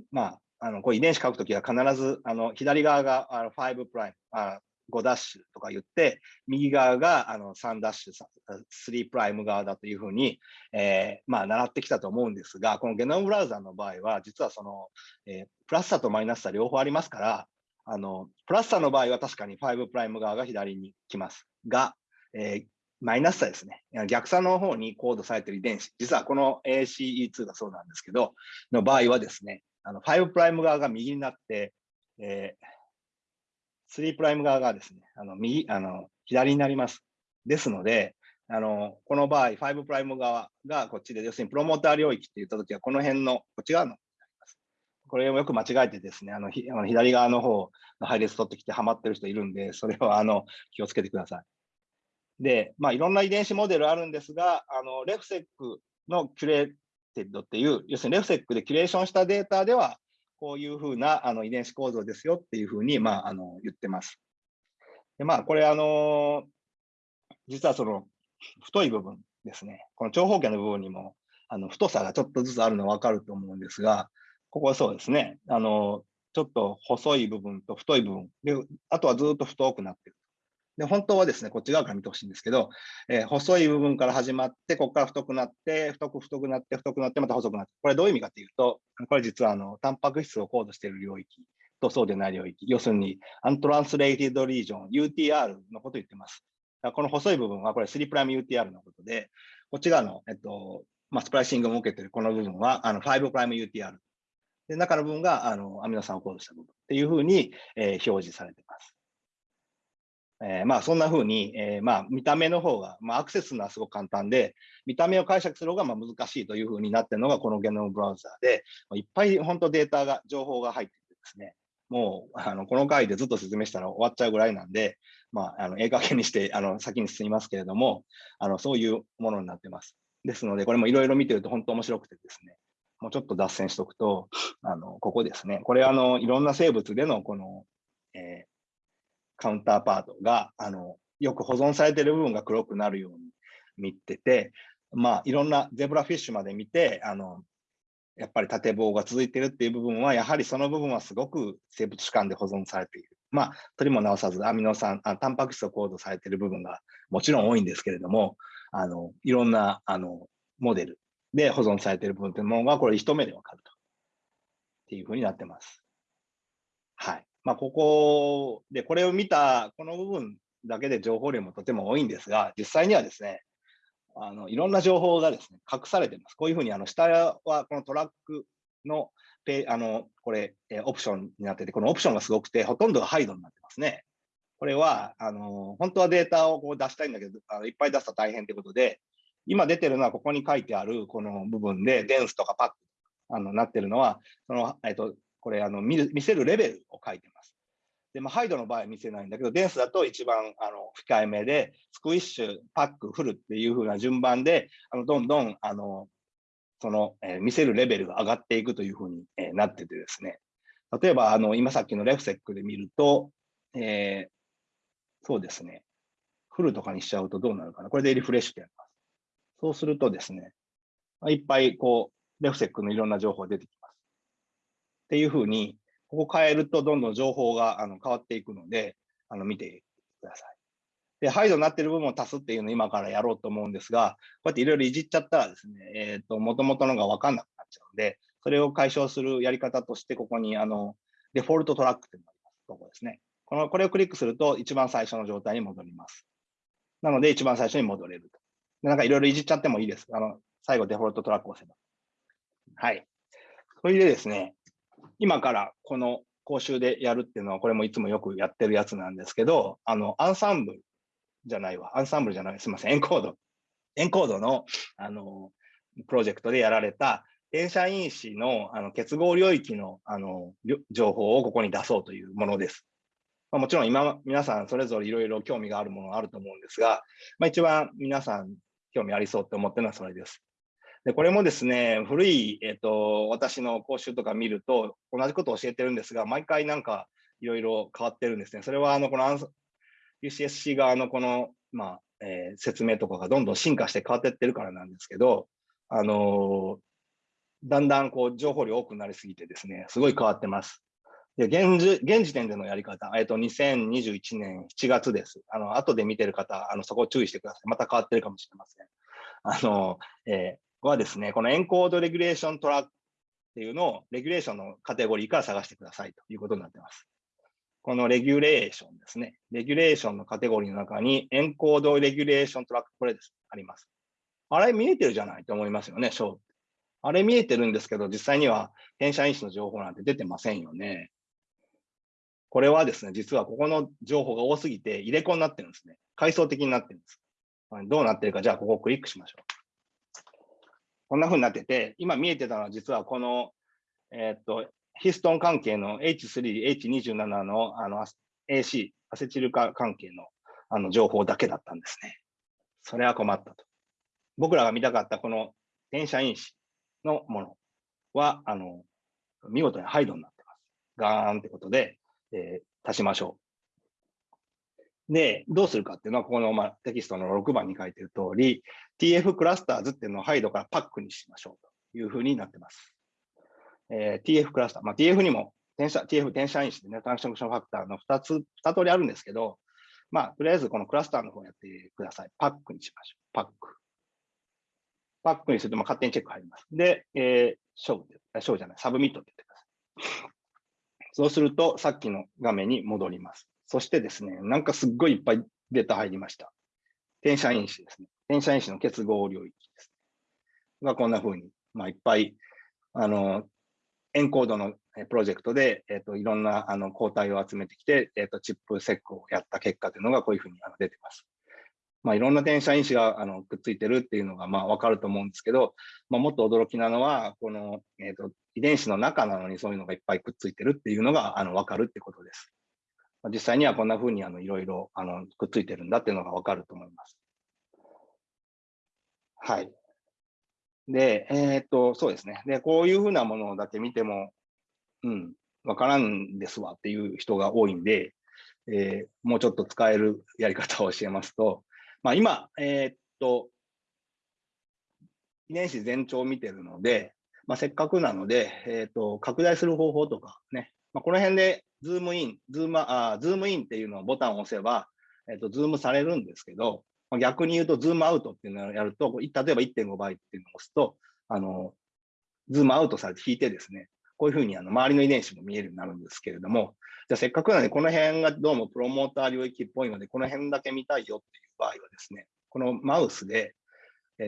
ー、まあ、あの、これ遺伝子書くときは必ず、あの、左側があの5プライム、あ5ダッシュとか言って、右側があの3ダッシュ、3プライム側だというふうに、えー、まあ、習ってきたと思うんですが、このゲノムブラウザーの場合は、実はその、えー、プラス差とマイナス差両方ありますから、あの、プラス差の場合は確かに5プライム側が左に来ますが、えー、マイナス差ですね。逆差の方にコードされている遺伝子、実はこの ACE2 がそうなんですけど、の場合はですね、あの5プライム側が右になって、えー、3プライム側がですね、あの右あの左になります。ですので、あのこの場合、5プライム側がこっちで、要するにプロモーター領域って言ったときは、この辺のこっち側のこれをよく間違えてですね、あのひあの左側の方の配列取ってきてハマってる人いるんで、それはあの気をつけてください。で、まあ、いろんな遺伝子モデルあるんですが、あの RefSeq の curated っていう、要するに RefSeq でキュレーションしたデータでは、こういうふうなあの遺伝子構造ですよっていうふうに、まあ、あの言ってます。でまあ、これ、あの実はその太い部分ですね、この長方形の部分にもあの太さがちょっとずつあるの分かると思うんですが、ここはそうですね、あのちょっと細い部分と太い部分、であとはずっと太くなってる。で、本当はですね、こっち側から見てほしいんですけど、えー、細い部分から始まって、ここから太くなって、太く太くなって、太くなって、また細くなって、これどういう意味かというと、これ実はあのタンパク質をコードしている領域とそうでない領域、要するにアントランスレイティドリージョン、UTR のことを言ってます。この細い部分はこれ3プライム UTR のことで、こっち側の、えっとまあ、スプライシングを受けているこの部分はあの5プライム UTR。で中の部分があのアミノ酸をコードした部分っていうふうに、えー、表示されています。えー、まあそんなふうに、えー、まあ見た目の方が、まあ、アクセスするのはすごく簡単で、見た目を解釈する方がまあ難しいというふうになっているのがこのゲノムブラウザーで、いっぱい本当データが、情報が入っててですね、もうあのこの回でずっと説明したら終わっちゃうぐらいなんで、まあ、あのええ加減にしてあの先に進みますけれども、あのそういうものになってます。ですので、これもいろいろ見てると本当面白くてですね、もうちょっと脱線しておくと、あのここですね、これあの、いろんな生物でのこの、えー、カウンターパートがあのよく保存されている部分が黒くなるように見てて、まあ、いろんなゼブラフィッシュまで見て、あのやっぱり縦棒が続いているっていう部分は、やはりその部分はすごく生物主観で保存されている。まあ、取りも直さず、アミノ酸、あタンパク質をコードされている部分がもちろん多いんですけれども、あのいろんなあのモデルで保存されている部分というものが、これ一目でわかると。っていうふうになってます。はい。まあ、ここで、これを見た、この部分だけで情報量もとても多いんですが、実際にはですね、あのいろんな情報がですね、隠されてます。こういうふうに、あの下はこのトラックのペあのこれ、えオプションになってて、このオプションがすごくて、ほとんどがハイドになってますね。これは、あの本当はデータをこう出したいんだけど、あのいっぱい出すと大変ということで、今出てるのはここに書いてあるこの部分で、 dense とかパックあのなってるのは、そのえっと、これあの見見せるレベルを書いてます。で、まあ、 hide の場合は見せないんだけど、 dense だと一番あの控えめで、 squish、pack、full っていう風な順番で、あのどんどんあのその、えー、見せるレベルが上がっていくという風に、えー、なっててですね、例えばあの今さっきのレフセックで見ると、えー、そうですね、フルとかにしちゃうとどうなるかな。これでリフレッシュでやります。そうするとですね、いっぱいこう、レフセックのいろんな情報が出てきます。っていうふうに、ここ変えるとどんどん情報があの変わっていくので、あの見てください。で、ハイドになってる部分を足すっていうのを今からやろうと思うんですが、こうやっていろいろいじっちゃったらですね、えっ、ー、と、もともとのがわかんなくなっちゃうので、それを解消するやり方として、ここにあのデフォルトトラックっていうのがあります。ここですね。このこれをクリックすると、一番最初の状態に戻ります。なので、一番最初に戻れると。なんかいろいろいじっちゃってもいいです。あの、最後デフォルトトラックを押せば。はい。それでですね、今からこの講習でやるっていうのは、これもいつもよくやってるやつなんですけど、あの、アンサンブルじゃないわ。アンサンブルじゃない。すみません。エンコード。エンコードの、あの、プロジェクトでやられた、電車因子のあの結合領域のあの情報をここに出そうというものです。まあ、もちろん今、皆さんそれぞれいろいろ興味があるものがあると思うんですが、まあ、一番皆さん興味ありそうって思ってるのはそれです。でこれもですね、古い、えーと、私の講習とか見ると、同じことを教えてるんですが、毎回なんかいろいろ変わってるんですね。それはあのこの UCSC 側のこの、まあえー、説明とかがどんどん進化して変わってってるからなんですけど、あのー、だんだんこう情報量多くなりすぎてですね、すごい変わってます。で現時現時点でのやり方、えっと、2021年7月です。あの後で見てる方、あのそこ注意してください。また変わってるかもしれません。あの、えー、はですね、このエンコードレギュレーショントラックっていうのを、レギュレーションのカテゴリーから探してくださいということになってます。このレギュレーションですね。レギュレーションのカテゴリーの中に、エンコードレギュレーショントラック、これです。あります。あれ見えてるじゃないと思いますよね、ショー。あれ見えてるんですけど、実際には転写因子の情報なんて出てませんよね。これはですね、実はここの情報が多すぎて入れ子になってるんですね。階層的になってるんです。どうなってるか、じゃあここをクリックしましょう。こんな風になってて、今見えてたのは実はこの、えー、っと、ヒストン関係の H3、H27 のあの AC、アセチル化関係のあの情報だけだったんですね。それは困ったと。僕らが見たかったこの転写因子のものは、あの、見事にハイドになってます。ガーンってことで、えー、足しましょう。で、どうするかっていうのは、この、まあ、テキストの6番に書いてる通り、TF クラスターズっていうのをハイドからパックにしましょうというふうになってます。えー、TF クラスター、まあ、TF にも転写、TF 転写因子でね、トランクションファクターの2つ、2通りあるんですけど、まあ、とりあえずこのクラスターの方やってください。パックにしましょう。 pack。pack にすると、まあ、勝手にチェック入ります。で、えー、 show、show じゃない、 submit って言ってください。そうすると、さっきの画面に戻ります。そしてですね、なんかすっごいいっぱいデータ入りました。転写因子ですね。転写因子の結合領域ですね。がこんな風に、まあ、いっぱい、あの、エンコードのプロジェクトで、えっ、ー、と、いろんなあの抗体を集めてきて、えっ、ー、と、チップセックをやった結果というのがこういうふうに出てます。まあ、いろんな転写因子があのくっついてるっていうのがまあ分かると思うんですけど、まあ、もっと驚きなのは、この、えーと、遺伝子の中なのにそういうのがいっぱいくっついてるっていうのがあの分かるってことです。まあ実際にはこんな風にあのいろいろあのくっついてるんだっていうのが分かると思います。はい。で、えー、っと、そうですね。で、こういうふうなものだけ見ても、うん、わからんですわっていう人が多いんで、えー、もうちょっと使えるやり方を教えますと、まあ、今、えー、っと、遺伝子全長を見てるので、まあ、せっかくなので、えー、っと、拡大する方法とかね、まあ、この辺でズームイン、ズーム、あズームインっていうのをボタンを押せば、えっと、ズームされるんですけど、まあ、逆に言うと、ズームアウトっていうのをやると、例えば1.5倍っていうのを押すと、あの、ズームアウトされて引いてですね、こういうふうにあの周りの遺伝子も見えるようになるんですけれども、じゃあせっかくなので、この辺がどうもプロモーター領域っぽいので、この辺だけ見たいよっていう場合はですね、このマウスで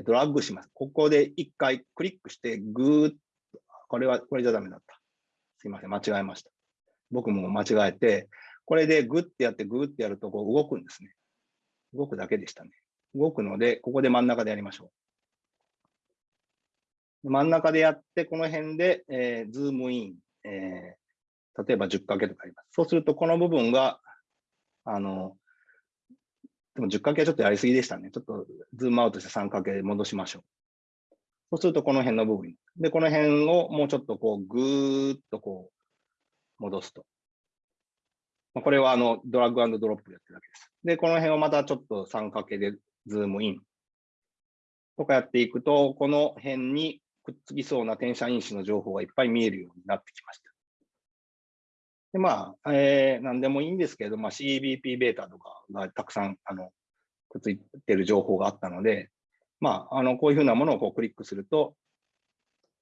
ドラッグします。ここで一回クリックして、ぐーっと、これは、これじゃダメだった。すいません、間違えました。僕も間違えて、これでグッてやって、グーってやるとこう動くんですね。動くだけでしたね。動くので、ここで真ん中でやりましょう。真ん中でやって、この辺で、えー、ズームイン、えー、例えば10掛けとかあります。そうすると、この部分が、あの、でも10掛けはちょっとやりすぎでしたね。ちょっとズームアウトして3掛け戻しましょう。そうすると、この辺の部分。で、この辺をもうちょっとこう、ぐーっとこう、戻すと。これはあのドラッグアンドドロップやってるだけです。で、この辺をまたちょっと3掛けでズームインとかやっていくと、この辺にくっつきそうな転写因子の情報がいっぱい見えるようになってきました。で、まあ、えー、何でもいいんですけれど、まあ、CBP ベータとかがたくさんあのくっついてる情報があったので、まあ、あのこういうふうなものをこうクリックすると、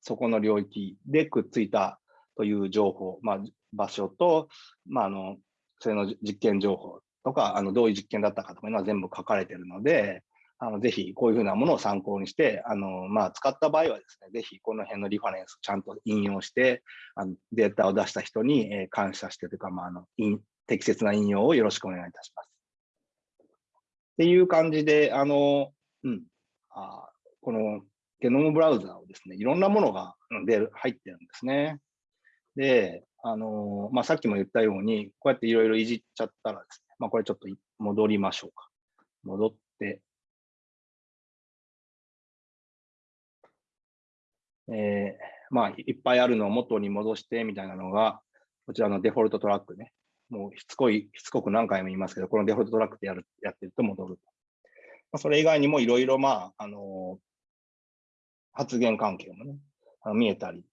そこの領域でくっついたという情報、まあ、場所と、まあ、あのそれの実験情報とか、あのどういう実験だったかとかいうのは全部書かれているので、あのぜひこういうふうなものを参考にして、あのまあ、使った場合はですね、ぜひこの辺のリファレンスをちゃんと引用して、あのデータを出した人に、え感謝してというか、まあ、あの適切な引用をよろしくお願いいたします。っていう感じで、あの、うん、あこのゲノムブラウザーをですね、いろんなものが出る入ってるんですね。で、あのまあ、さっきも言ったように、こうやっていろいろいじっちゃったらですね、まあ、これちょっと戻りましょうか。戻って、えー、まあ、いっぱいあるのを元に戻してみたいなのが、こちらのデフォルトトラックね。もうしつこい、しつこく何回も言いますけど、このデフォルトトラックでやるやってると戻る。まあ、それ以外にもいろいろ、まあ、あのー、発言関係もね、あの見えたり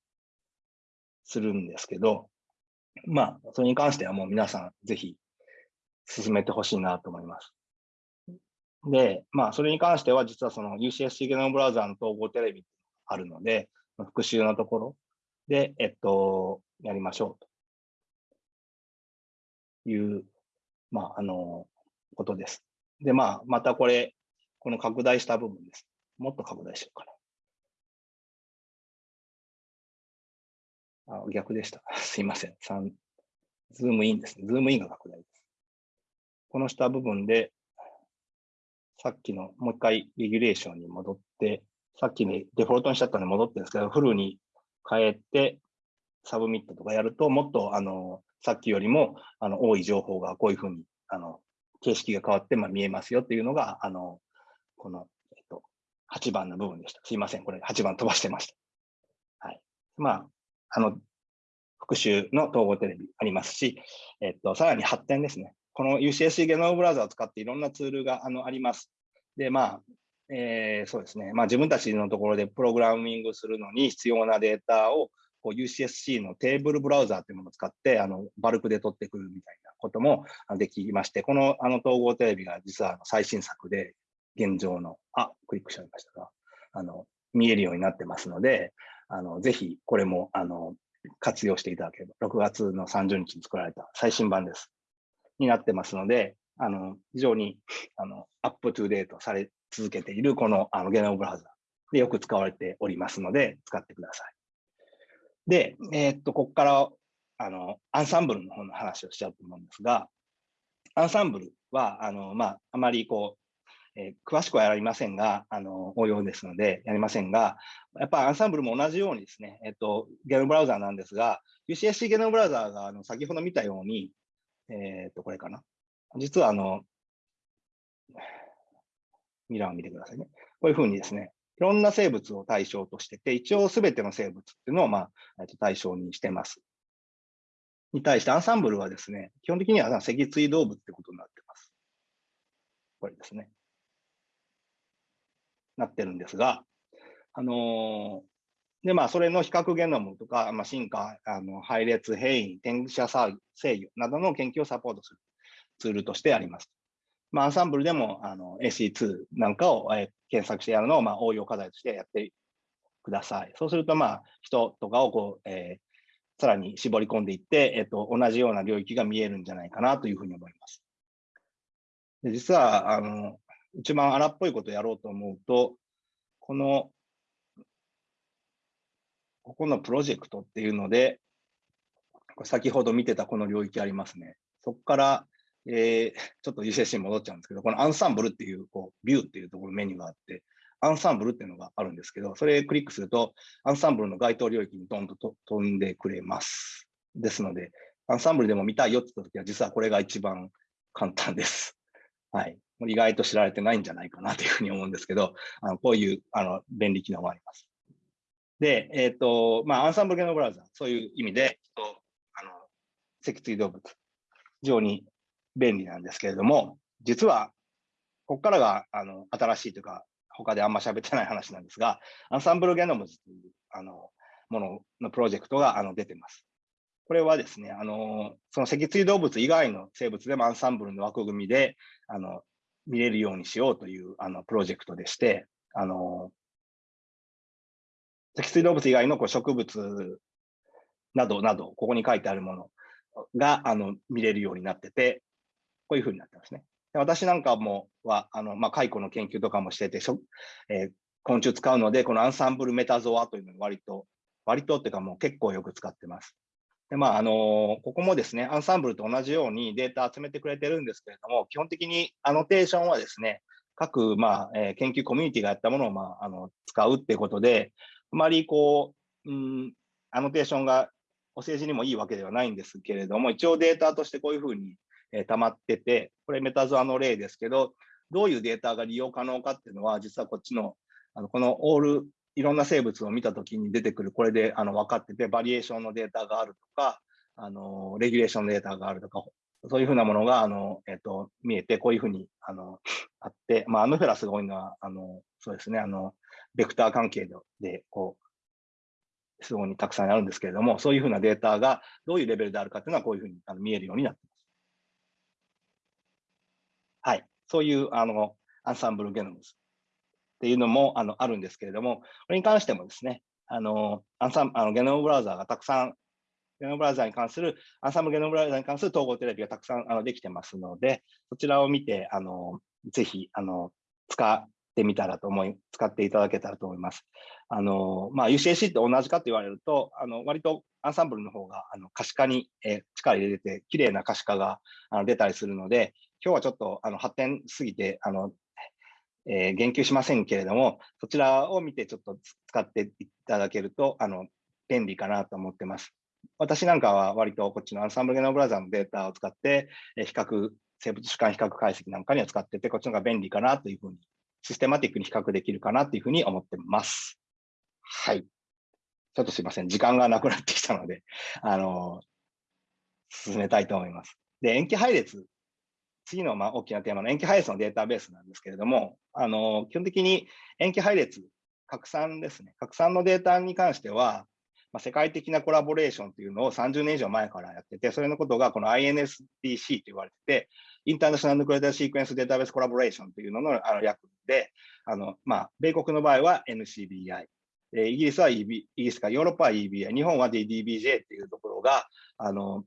するんですけど、まあ、それに関してはもう皆さんぜひ進めてほしいなと思います。で、まあ、それに関しては実はその UCSC ゲノムブラウザーの統合テレビあるので、復習のところで、えっと、やりましょうという、まあ、あの、ことです。で、まあ、またこれ、この拡大した部分です。もっと拡大しようかな。あ、逆でした。すいません。3、ズームインですね。ズームインが拡大です。この下部分で、さっきのもう一回 regulation に戻って、さっきにデフォルトにしちゃったので戻ってるんですけど、 full に変えて、 submit とかやると、もっとあのさっきよりもあの多い情報がこういうふうにあの形式が変わってまあ見えますよっていうのが、あのこの、えっと、8番の部分でした。すいません、これ8番飛ばしてました。はい。まあ、あの、復習の統合テレビありますし、えっと、さらに発展ですね。この UCSC ゲノムブラウザを使っていろんなツールがあのあります。で、まあ、えー、そうですね、まあ、自分たちのところでプログラミングするのに必要なデータをこう UCSC のテーブルブラウザーというものを使ってあのバルクで取ってくるみたいなこともできまして、このあの統合テレビが実は最新作で現状の、あ、クリックしちゃいましたが、あの見えるようになってますので、あのぜひこれもあの活用していただければ、6月の30日に作られた最新版です。になってますので、あの非常にあのアップトゥデートされ続けているこのあのゲノムブラウザでよく使われておりますので、使ってください。で、えー、っと、ここからあのアンサンブルの方の話をしちゃうと思うんですが、アンサンブルは、あのまあ、あまりこう、えー、詳しくはやりませんが、あの応用ですのでやりませんが、やっぱアンサンブルも同じようにですね、えっと、ゲノムブラウザーなんですが、UCSC ゲノムブラウザーがあの先ほど見たように、えー、っと、これかな。実はあの、ミラーを見てくださいね。こういうふうにですね、いろんな生物を対象としてて、一応すべての生物っていうのを、まあ、対象にしてます。に対してアンサンブルはですね、基本的には脊椎動物ってことになってます。これですね。なってるんですが、あのー、で、まあ、それの比較ゲノムとか、まあ、進化、あの配列、変異、転写制御などの研究をサポートするツールとしてあります。まあ、アンサンブルでもあの AC2 なんかを、え検索してやるのを、まあ、応用課題としてやってください。そうすると、まあ、人とかをこう、えー、さらに絞り込んでいって、えっと、同じような領域が見えるんじゃないかなというふうに思います。で実はあの、一番荒っぽいことをやろうと思うと、この、ここのプロジェクトっていうので、先ほど見てたこの領域ありますね。そこからえー、ちょっと UCC に戻っちゃうんですけど、このアンサンブルっていう、こう、ビューっていうところメニューがあって、アンサンブルっていうのがあるんですけど、それクリックすると、アンサンブルの該当領域にどんと飛んでくれます。ですので、アンサンブルでも見たいよって言ったときは、実はこれが一番簡単です。はい。意外と知られてないんじゃないかなというふうに思うんですけど、あのこういうあの便利機能もあります。で、えっ、ー、と、まあ、アンサンブル系のブラウザ、そういう意味で、あの脊椎動物、非常に便利なんですけれども、実は、ここからがあの新しいというか、他であんま喋ってない話なんですが、アンサンブルゲノムズというあのもののプロジェクトがあの出てます。これはですね、あのその脊椎動物以外の生物でもアンサンブルの枠組みであの見れるようにしようというあのプロジェクトでして、あの脊椎動物以外のこう植物などなど、ここに書いてあるものがあの見れるようになってて、こういうふうになってますね。で私なんかもは、あのまあ、蚕の研究とかもしてて、そえー、昆虫使うので、このアンサンブルメタゾアというのを割と、割とっていうかもう結構よく使ってます。で、まあ、あのここもですね、アンサンブルと同じようにデータ集めてくれてるんですけれども、基本的にアノテーションはですね、各、まあえー、研究コミュニティがやったものを、まあ、あの使うっていうことで、あまりこう、うん、アノテーションがお政治にもいいわけではないんですけれども、一応データとしてこういうふうにえ溜まってて、これメタゾアの例ですけど、どういうデータが利用可能かっていうのは、実はこっちの、あのこのオール、いろんな生物を見たときに出てくる、これであの分かってて、バリエーションのデータがあるとか、あのレギュレーションのデータがあるとか、そういうふうなものがあの、えっと、見えて、こういうふうにあのあって、まあ、アムフェラスが多いのは、あのそうですね、あのベクター関係でこう、すごいたくさんあるんですけれども、そういうふうなデータがどういうレベルであるかというのは、こういうふうにあの見えるようになっています。はい、そういうあのアンサンブルゲノムズっていうのもあのあるんですけれども、これに関してもですね、あのアンサンあのゲノムブラウザーがたくさん、ゲノムブラウザーに関する、アンサンブルゲノムブラウザーに関する統合テレビがたくさんあのできてますので、そちらを見て、あのぜひあの使ってみたらと思い、使っていただけたらと思います。あのまあ、UCAC って同じかと言われると、あの割とアンサンブルの方があの可視化に、え、力入れて、綺麗な可視化があの出たりするので、今日はちょっとあの発展すぎて、あのえー、言及しませんけれども、そちらを見てちょっと使っていただけると、あの便利かなと思ってます。私なんかは割とこっちのアンサンブルゲノブラザーのデータを使って、え比較、生物主観比較解析なんかには使ってて、こっちの方が便利かなというふうに、システマティックに比較できるかなというふうに思ってます。はい。ちょっとすいません。時間がなくなってきたので、あの、進めたいと思います。で、塩基配列。次のまあ大きなテーマの塩基配列のデータベースなんですけれども、あの、基本的に塩基配列、拡散ですね。拡散のデータに関しては、まあ、世界的なコラボレーションというのを30年以上前からやってて、それのことがこの INSDC と言われてて、インターナショナルヌクレーターシークエンスデータベースコラボレーションというののあの略で、あの、まあ、米国の場合は NCBI、えイギリスは EB、イギリスかヨーロッパは EBI、日本は DDBJ っていうところが、あの、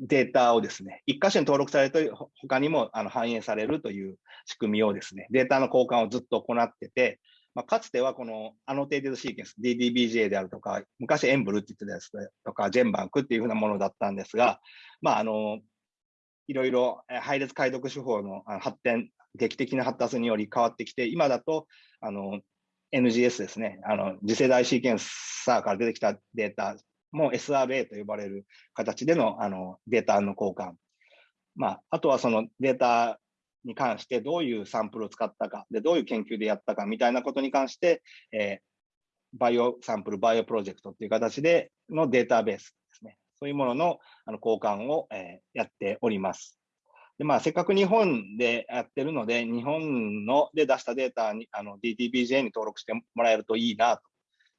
データをですね、一箇所に登録される他にもあの反映されるという仕組みをですね、データの交換をずっと行ってて、まあ、かつてはこの annotated sequence、DDBJ であるとか、昔 EMBL って言ってたやつとか、 GenBank っていうふうなものだったんですが、まあ、あの、いろいろ配列解読手法の発展、劇的な発達により変わってきて、今だと、あの、NGS ですね、あの、次世代シーケンサーから出てきたデータも SRA と呼ばれる形でのあのデータの交換。まあ、あとはそのデータに関してどういうサンプルを使ったか、で、どういう研究でやったかみたいなことに関して、えー、 BioSample、BioProject っていう形でのデータベースですね。そういうもののあの交換を、えー、やっております。で、まあ、せっかく日本でやってるので、日本ので出したデータに、あの、DTBJ に登録してもらえるといいなと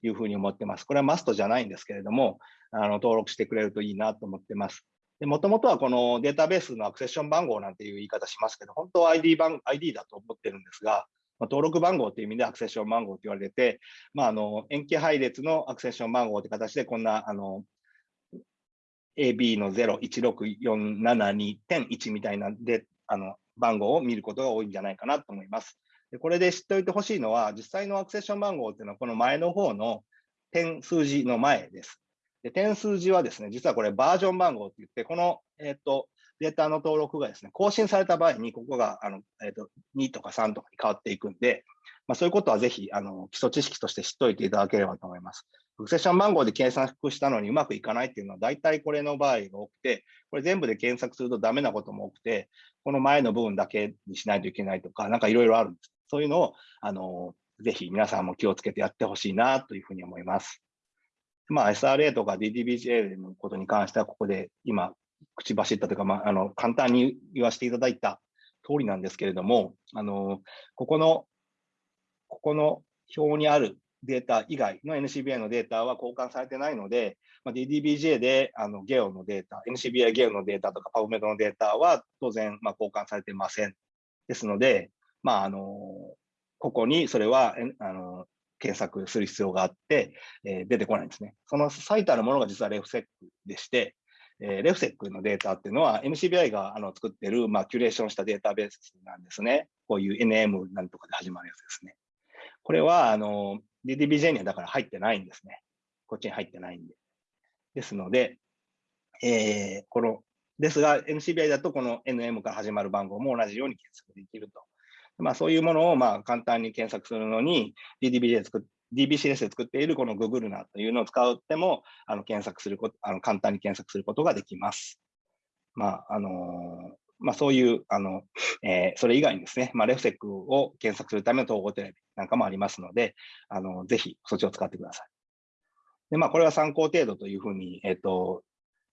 いうふうに思ってます。これはマストじゃないんですけれども、あの、登録してくれるといいなと思ってます。もともとはこのデータベースのアクセッション番号なんていう言い方しますけど、本当は ID 番 ID だと思ってるんですが、まあ、登録番号という意味でアクセッション番号と言われてて、まあ、あの塩基配列のアクセッション番号という形で、こんなあの AB の01647.2.1みたいなであの番号を見ることが多いんじゃないかなと思います。でこれで知っておいてほしいのは、実際のアクセッション番号っていうのは、この前の方の点数字の前です。で、点数字はですね、実はこれバージョン番号って言って、この、えっ、と、データの登録がですね、更新された場合に、ここが、あの、えっ、と、2とか3とかに変わっていくんで、まあ、そういうことはぜひ、あの、基礎知識として知っておいていただければと思います。フクセッション番号で検索したのにうまくいかないっていうのは、大体これの場合が多くて、これ全部で検索するとダメなことも多くて、この前の部分だけにしないといけないとか、なんかいろいろあるんです。そういうのを、あの、ぜひ皆さんも気をつけてやってほしいなというふうに思います。まあ、SRA とか DDBJ のことに関しては、ここで今、口走ったというか、まあ、あの簡単に言わせていただいた通りなんですけれども、あのここの、ここの表にあるデータ以外の NCBI のデータは交換されてないので、まあ、DDBJ であの GEO のデータ、NCBI GEO のデータとか PubMed のデータは当然、まあ、交換されてません。ですので、まあ、あのここにそれはあの検索する必要があって、えー、出てこないんですね。その最たるものが実はレフセックでして、えー、レフセックのデータっていうのは MCBI があの作ってる、まあ、キュレーションしたデータベースなんですね。こういう NM なんとかで始まるやつですね。これはあの DDBJ にはだから入ってないんですね。こっちに入ってないんで。ですので、えー、この、ですが MCBI だとこの NM から始まる番号も同じように検索できるとまあ、そういうものをまあ簡単に検索するのに DDBJ で作っ DBCS で作っているこの Google なというのを使っても、あの検索すること、あの簡単に検索することができます。まあ、あの、まあ、そういう、あの、えー、それ以外にですね、まあ、レフセックを検索するための統合テレビなんかもありますので、あの、ぜひそっちを使ってください。で、まあ、これは参考程度というふうに、え、ー、と、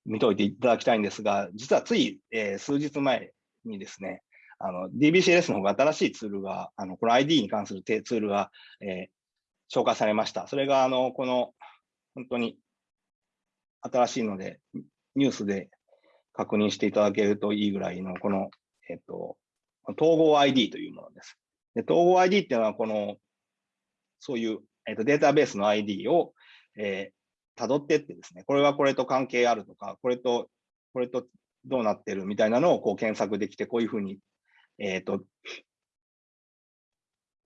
見といていただきたいんですが、実はつい、えー、数日前にですね、あの、DBCS の方が新しいツールが、あの、この ID に関するツールが、えー、紹介されました。それが、あの、この、本当に新しいので、ニュースで確認していただけるといいぐらいの、この、えっ、と、統合 ID というものです。で統合 ID っていうのは、この、そういう、えっ、と、データベースの ID を、えー、辿ってってですね、これはこれと関係あるとか、これと、これとどうなってるみたいなのをこう検索できて、こういうふうにえっ、ー、と、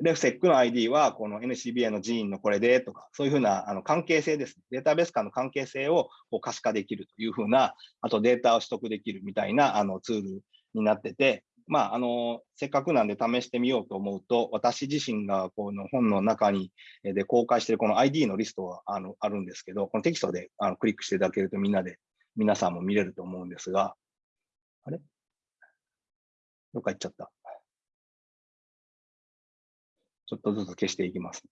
レフセックの ID はこの NCBA の人員のこれでとか、そういうふうなあの関係性です。データベース間の関係性をこう可視化できるというふうな、あとデータを取得できるみたいなあのツールになってて、まあ、あの、せっかくなんで試してみようと思うと、私自身がこの本の中にで公開しているこの ID のリストはあのあるんですけど、このテキストであのクリックしていただけるとみんなで、皆さんも見れると思うんですが、あれ？どっか行っちゃった。ちょっとずつ消していきます。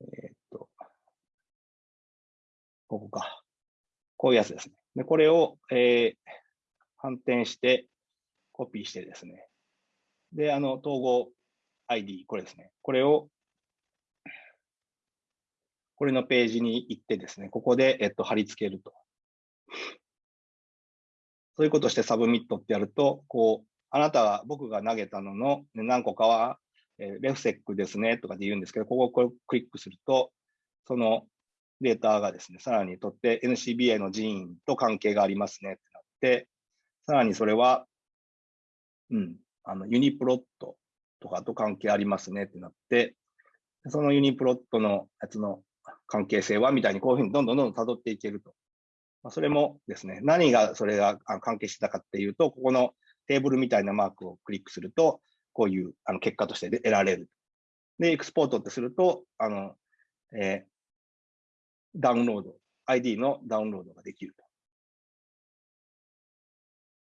えー、っと、ここか。こういうやつですね。で、これを、えー、反転して、コピーしてですね。で、あの、統合 ID、これですね。これを、これのページに行ってですね、ここで、えっと、貼り付けると。そういうことして submit ってやると、こう、あなたは僕が投げたのの何個かは、えー、 RefSeq ですねとかで言うんですけど、ここをクリックすると、そのデータがですね、さらにとって NCBA の人員と関係がありますねってなって、さらにそれは、うん、あのユニプロットとかと関係ありますねってなって、そのユニプロットのやつの関係性はみたいにこういうふうにどんどんどんどん辿っていけると。まあ、それもですね、何がそれが関係してたかっていうと、ここのテーブルみたいなマークをクリックすると、こういうあの結果として得られる。で、エクスポートってすると、あの、えー、ダウンロード、ID のダウンロードができると。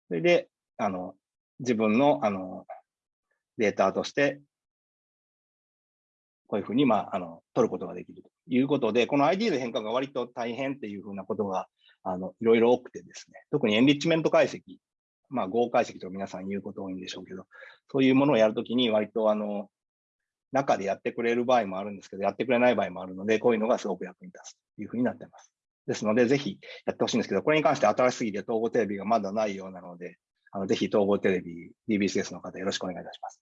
それで、あの、自分の、あの、データとして、こういうふうに、まあ、あの、取ることができるということで、この ID の変化が割と大変っていうふうなことが、あの、いろいろ多くてですね、特にエンリッチメント解析、まあ、合解析と皆さん言うこと多いんでしょうけど、そういうものをやるときに割と、あの、中でやってくれる場合もあるんですけど、やってくれない場合もあるので、こういうのがすごく役に立つというふうになっています。ですので、ぜひやってほしいんですけど、これに関して新しすぎて統合テレビがまだないようなので、あのぜひ統合テレビ、DBCS の方よろしくお願いいたします。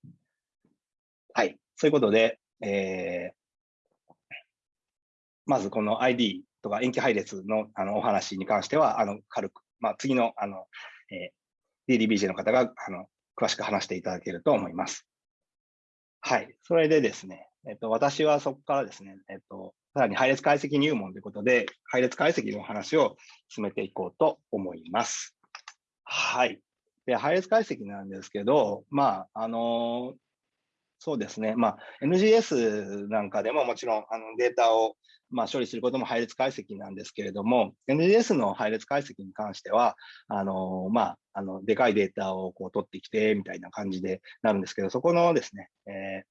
はい。そういうことで、えー、まずこの ID とか延期配列のあのお話に関しては、あの軽く、まあ、次のあの、えー、DDBJ の方があの詳しく話していただけると思います。はい。それでですね、えっと、私はそこからですね、えっと、さらに配列解析入門ということで、配列解析の話を進めていこうと思います。はい。で、配列解析なんですけど、まあ、あのそうですね、まあ、NGS なんかでももちろんあのデータをまあ、処理することも配列解析なんですけれども、NGS の配列解析に関しては、あのまあ、あのでかいデータをこう取ってきてみたいな感じでなるんですけど、そこのですね、え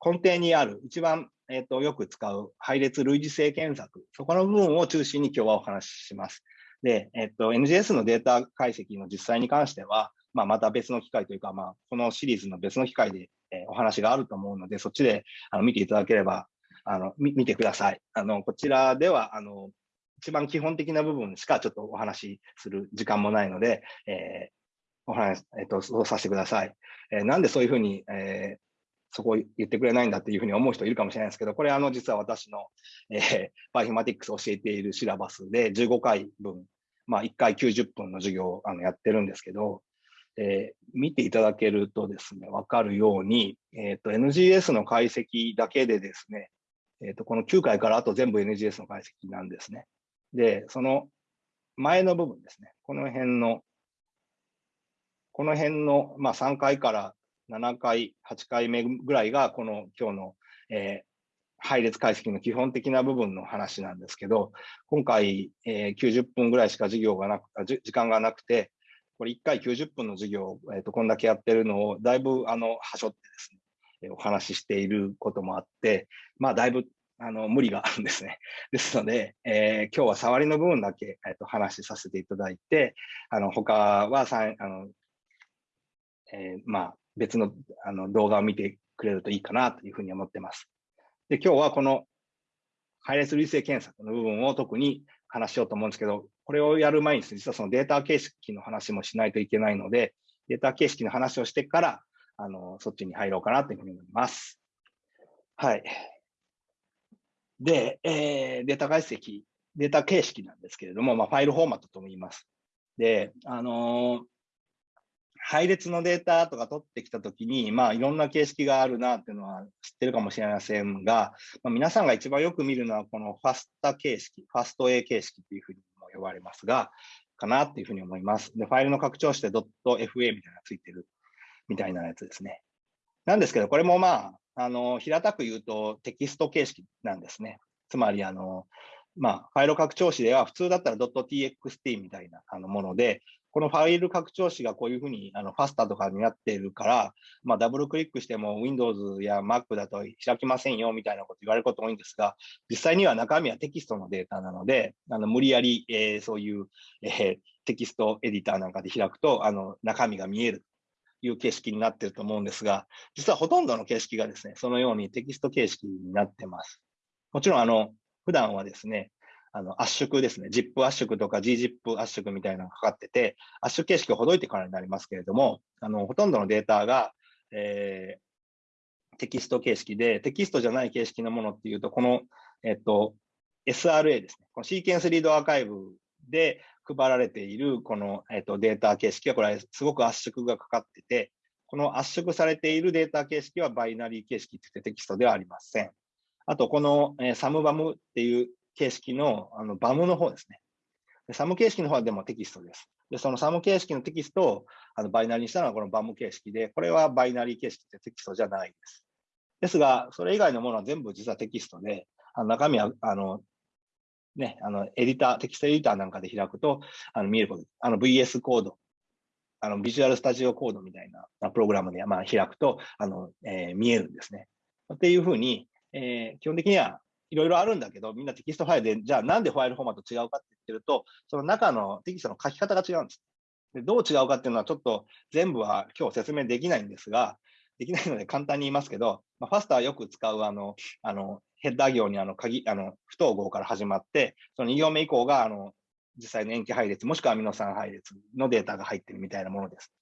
ー、根底にある一番、えーと、よく使う配列類似性検索、そこの部分を中心に今日はお話しします。で、えっ、ー、と、NGS のデータ解析の実際に関しては、まあ、また別の機会というか、まあ、このシリーズの別の機会で、え、お話があると思うので、そっちであの見ていただければあの、見てください。あの、こちらでは、あの、一番基本的な部分しかちょっとお話しする時間もないので、えー、お話、えっ、ー、と、そうさせてください。えー、なんでそういうふうに、えー、そこを言ってくれないんだっていうふうに思う人いるかもしれないですけど、これあの実は私の、えー、バイフマティックスを教えているシラバスで15回分、まあ1回90分の授業をあのやってるんですけど、えー、見ていただけるとですね、わかるように、えっ、ー、と NGS の解析だけでですね、えっ、ー、と、この9回からあと全部 NGS の解析なんですね。で、その前の部分ですね。この辺の、この辺の、まあ、3回から7回、8回目ぐらいが、この今日の、えー、配列解析の基本的な部分の話なんですけど、今回、えー、90分ぐらいしか授業がなく、時間がなくて、これ1回90分の授業、えーと、こんだけやってるのをだいぶあのはしょってですね、お話ししていることもあって、まあ、だいぶあの無理があるんですね。ですので、えー、今日は触りの部分だけ、えーと、話しさせていただいて、あの他はさあの、えー、まあ、別のあの動画を見てくれるといいかなというふうに思ってます。で今日はこの配列類性検索の部分を特に話しようと思うんですけど、これをやる前に実はそのデータ形式の話もしないといけないので、データ形式の話をしてから、あの、そっちに入ろうかなというふうに思います。はい。で、えー、データ解析、データ形式なんですけれども、まあ、ファイルフォーマットとも言います。で、あのー、配列のデータとか取ってきたときに、まあ、いろんな形式があるなっていうのは知ってるかもしれませんが、まあ、皆さんが一番よく見るのは、このファスタ形式、ファスト A 形式というふうにも呼ばれますが、かなっていうふうに思います。で、ファイルの拡張して .fa みたいなのがついてる。みたいなやつですね。なんですけど、これもまあ、あの平たく言うとテキスト形式なんですね。つまり、あのまあ、ファイル拡張子では普通だったら .txt みたいなあのもので、このファイル拡張子がこういうふうにあのファスタとかになっているから、まあ、ダブルクリックしても Windows や Mac だと開きませんよみたいなこと言われること多いんですが、実際には中身はテキストのデータなので、あの無理やり、えー、そういう、えー、テキストエディターなんかで開くとあの中身が見えるいう形式になっていると思うんですが、実はほとんどの形式がですね、そのようにテキスト形式になってます。もちろん、あの、普段はですね、あの圧縮ですね、ZIP 圧縮とか GZIP 圧縮みたいなのがかかってて、圧縮形式をほどいてからになりますけれども、あのほとんどのデータが、えー、テキスト形式で、テキストじゃない形式のものっていうと、この、えっと、SRA ですね、この Sequence Read Archive で配られているこの、えっと、データ形式は、これすごく圧縮がかかってて、この圧縮されているデータ形式はバイナリー形式って言ってテキストではありません。あと、この、え、 SAM BAM っていう形式のあの BAM の方ですね。 SAM 形式の方はでもテキストです。で、その SAM 形式のテキストをあのバイナリーにしたのはこの BAM 形式で、これはバイナリー形式ってテキストじゃないです。ですが、それ以外のものは全部実はテキストで、あの中身は、あの、ね、あの、エディター、テキストエディターなんかで開くと、あの、見えること、あの、VS Code、あの、 Visual Studio Code みたいなプログラムで、まあ、開くと、あの、えー、見えるんですね。っていうふうに、えー、基本的にはいろいろあるんだけど、みんなテキストファイルで、じゃあなんでファイルフォーマット違うかって言ってると、その中のテキストの書き方が違うんです。でどう違うかっていうのはちょっと全部は今日説明できないんですが、できないので簡単に言いますけど、まあ、ファスターよく使うあの、あの、ヘッダー行にあの鍵、あの、不統合から始まって、その2行目以降があの、実際の塩基配列、もしくはアミノ酸配列のデータが入ってるみたいなものです。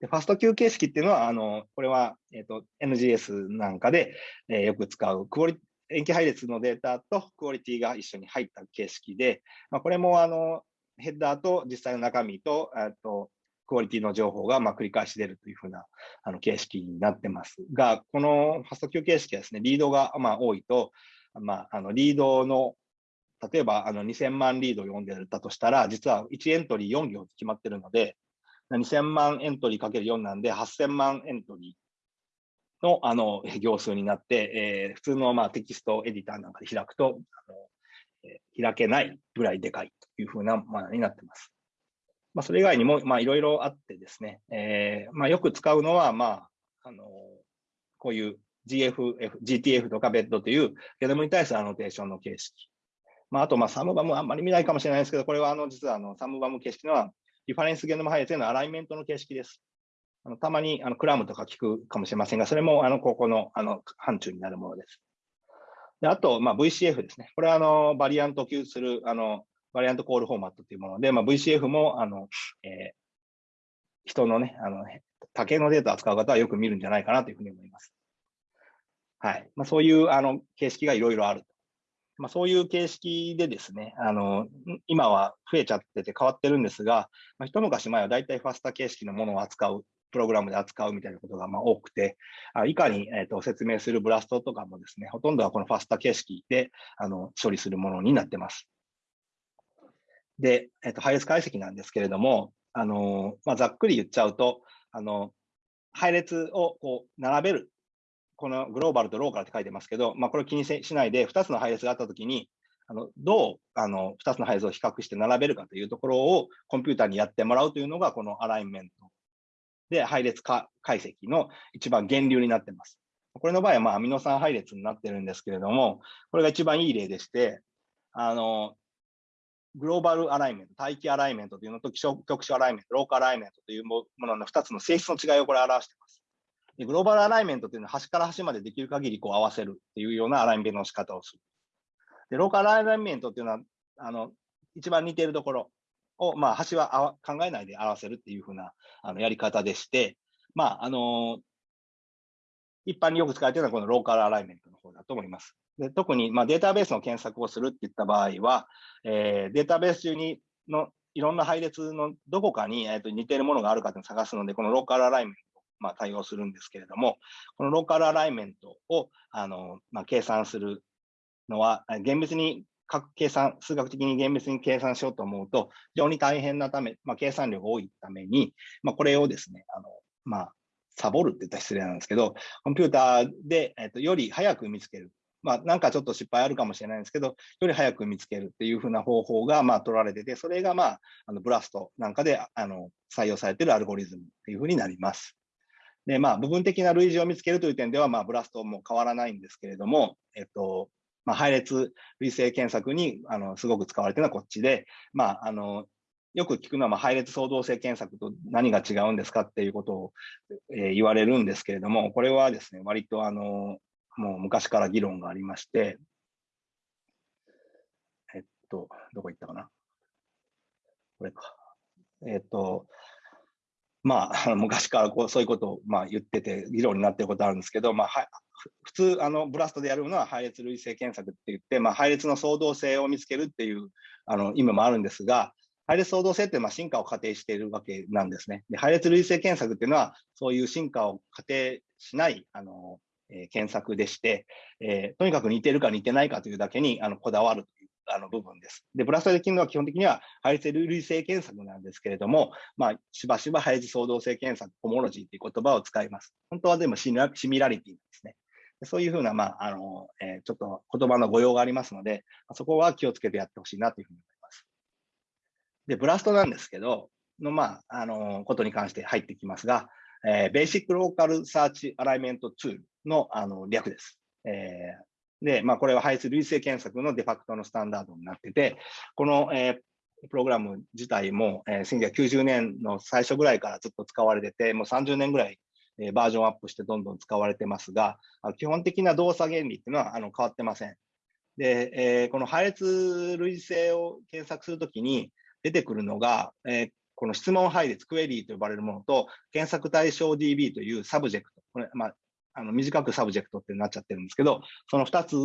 でファスト Q 形式っていうのは、あの、これは、えっ、ー、と、NGS なんかで、えー、よく使うクオリ塩基配列のデータとクオリティが一緒に入った形式で、まあ、これもあのヘッダーと実際の中身ととクオリティの情報がま繰り返し出るというふうなあの形式になってますが、このファスト Q 形式はですね、リードがま多いと、まあ、あのリードの例えばあの2000万リードを読んでたとしたら、実は1エントリー4行って決まってるので、2000万エントリーかける4なんで8000万エントリーのあの行数になって、えー、普通のまあテキストエディターなんかで開くと、開けないぐらいでかいというふうなものになってます。まあ、それ以外にもいろいろあってですね、えーまあ、よく使うのは、まあ、あのこういう GFF、GTF とかベッドというゲノムに対するアノテーションの形式。まあ、あと、まあ、サムバムあんまり見ないかもしれないですけど、これはあの実はあのサムバム形式のは、リファレンスゲノム配列へのアライメントの形式です。あのたまにあのクラムとか聞くかもしれませんが、それもあのここのあの範疇になるものです。であと、まあ、VCF ですね。これはあのバリアント級するあのバリアントコールフォーマットというもので、まあ、VCF もあの、えー、人のね、あの多形のデータを扱う方はよく見るんじゃないかなというふうに思います。はい。まあ、そういうあの形式がいろいろある。まあ、そういう形式でですね、あの今は増えちゃってて変わってるんですが、まあ、一昔前は大体ファスタ形式のものを扱うプログラムで扱うみたいなことがまあ多くて、あ以下に、えー、と説明するブラストとかもですね、ほとんどはこのファスタ形式であの処理するものになってます。で、えー、と配列解析なんですけれども、あのまあ、ざっくり言っちゃうと、あの配列をこう並べる、このグローバルとローカルって書いてますけど、まあ、これを気にしないで、2つの配列があったときに、あのどうあの2つの配列を比較して並べるかというところをコンピューターにやってもらうというのが、このアライメントで、配列解析の一番源流になってます。これの場合は、まあ、アミノ酸配列になってるんですけれども、これが一番いい例でして、あの、グローバルアライメント、大気アライメントというのと局所アライメント、ローカルアライメントというものの2つの性質の違いをこれ表しています。でグローバルアライメントというのは端から端までできる限りこう合わせるっていうようなアライメントの仕方をする。でローカルアライメントというのは、あの、一番似ているところ、を、まあ、端は考えないで表せるっていうふうなあのやり方でして、まあ、あの一般によく使われているのはこのローカルアライメントの方だと思います。で特に、まあ、データベースの検索をするっていった場合は、えー、データベース中にのいろんな配列のどこかに、えー、と似ているものがあるかというのを探すので、このローカルアライメントを、まあ、対応するんですけれども、このローカルアライメントをあの、まあ、計算するのは、厳密に計算、数学的に厳密に計算しようと思うと、非常に大変なため、まあ、計算量が多いために、まあ、これをですね、あのまあ、サボるって言ったら失礼なんですけど、コンピューターで、えっと、より早く見つける。まあ、なんかちょっと失敗あるかもしれないんですけど、より早く見つけるっていうふうな方法が、まあ、取られてて、それが、まあ、あのブラストなんかであの採用されてるアルゴリズムっていうふうになります。で、まあ、部分的な類似を見つけるという点では、まあ、ブラストも変わらないんですけれども、えっと、まあ、配列類型検索にあのすごく使われてるのはこっちで、まあ、あのよく聞くのは、まあ、配列創造性検索と何が違うんですかっていうことを、えー、言われるんですけれども、これはですね、割とあの、もう昔から議論がありまして、えっと、どこ行ったかな？これか。えっと、まあ、昔からこうそういうことをまあ言ってて、議論になってることあるんですけど、まあ、は普通、あのブラストでやるのは配列類型検索って言って、まあ、配列の相動性を見つけるっていうあの意味もあるんですが、配列相動性ってまあ進化を仮定しているわけなんですね。で配列類型検索っていうのは、そういう進化を仮定しないあの、え、検索でして、え、とにかく似てるか似てないかというだけにあのこだわるというあの部分です。で、ブラストできるのは基本的には配列類型検索なんですけれども、まあ、しばしば配列相動性検索、コモロジーという言葉を使います。本当はでもシミラリティですね。そういうふうな、まあ、あの、えー、ちょっと言葉の誤用がありますので、そこは気をつけてやってほしいなというふうに思いますで、ブラストなんですけど、の、まあ、あの、ことに関して入ってきますが、えー、ベーシックローカルサーチアライメントツールの、あの、略です。えー、で、まあ、これは配数類型検索のデファクトのスタンダードになってて、この、えー、プログラム自体も、えー、1990年の最初ぐらいからずっと使われてて、もう30年ぐらい、えー、バージョンアップしてどんどん使われてますが、基本的な動作原理っていうのはあの変わってません。で、えー、この配列類型を検索するときに、出てくるのが、えー、この質問配列、クエリーと呼ばれるものと、検索対象 DB という subject、これ、まあ、あの短く subject ってなっちゃってるんですけど、その2つ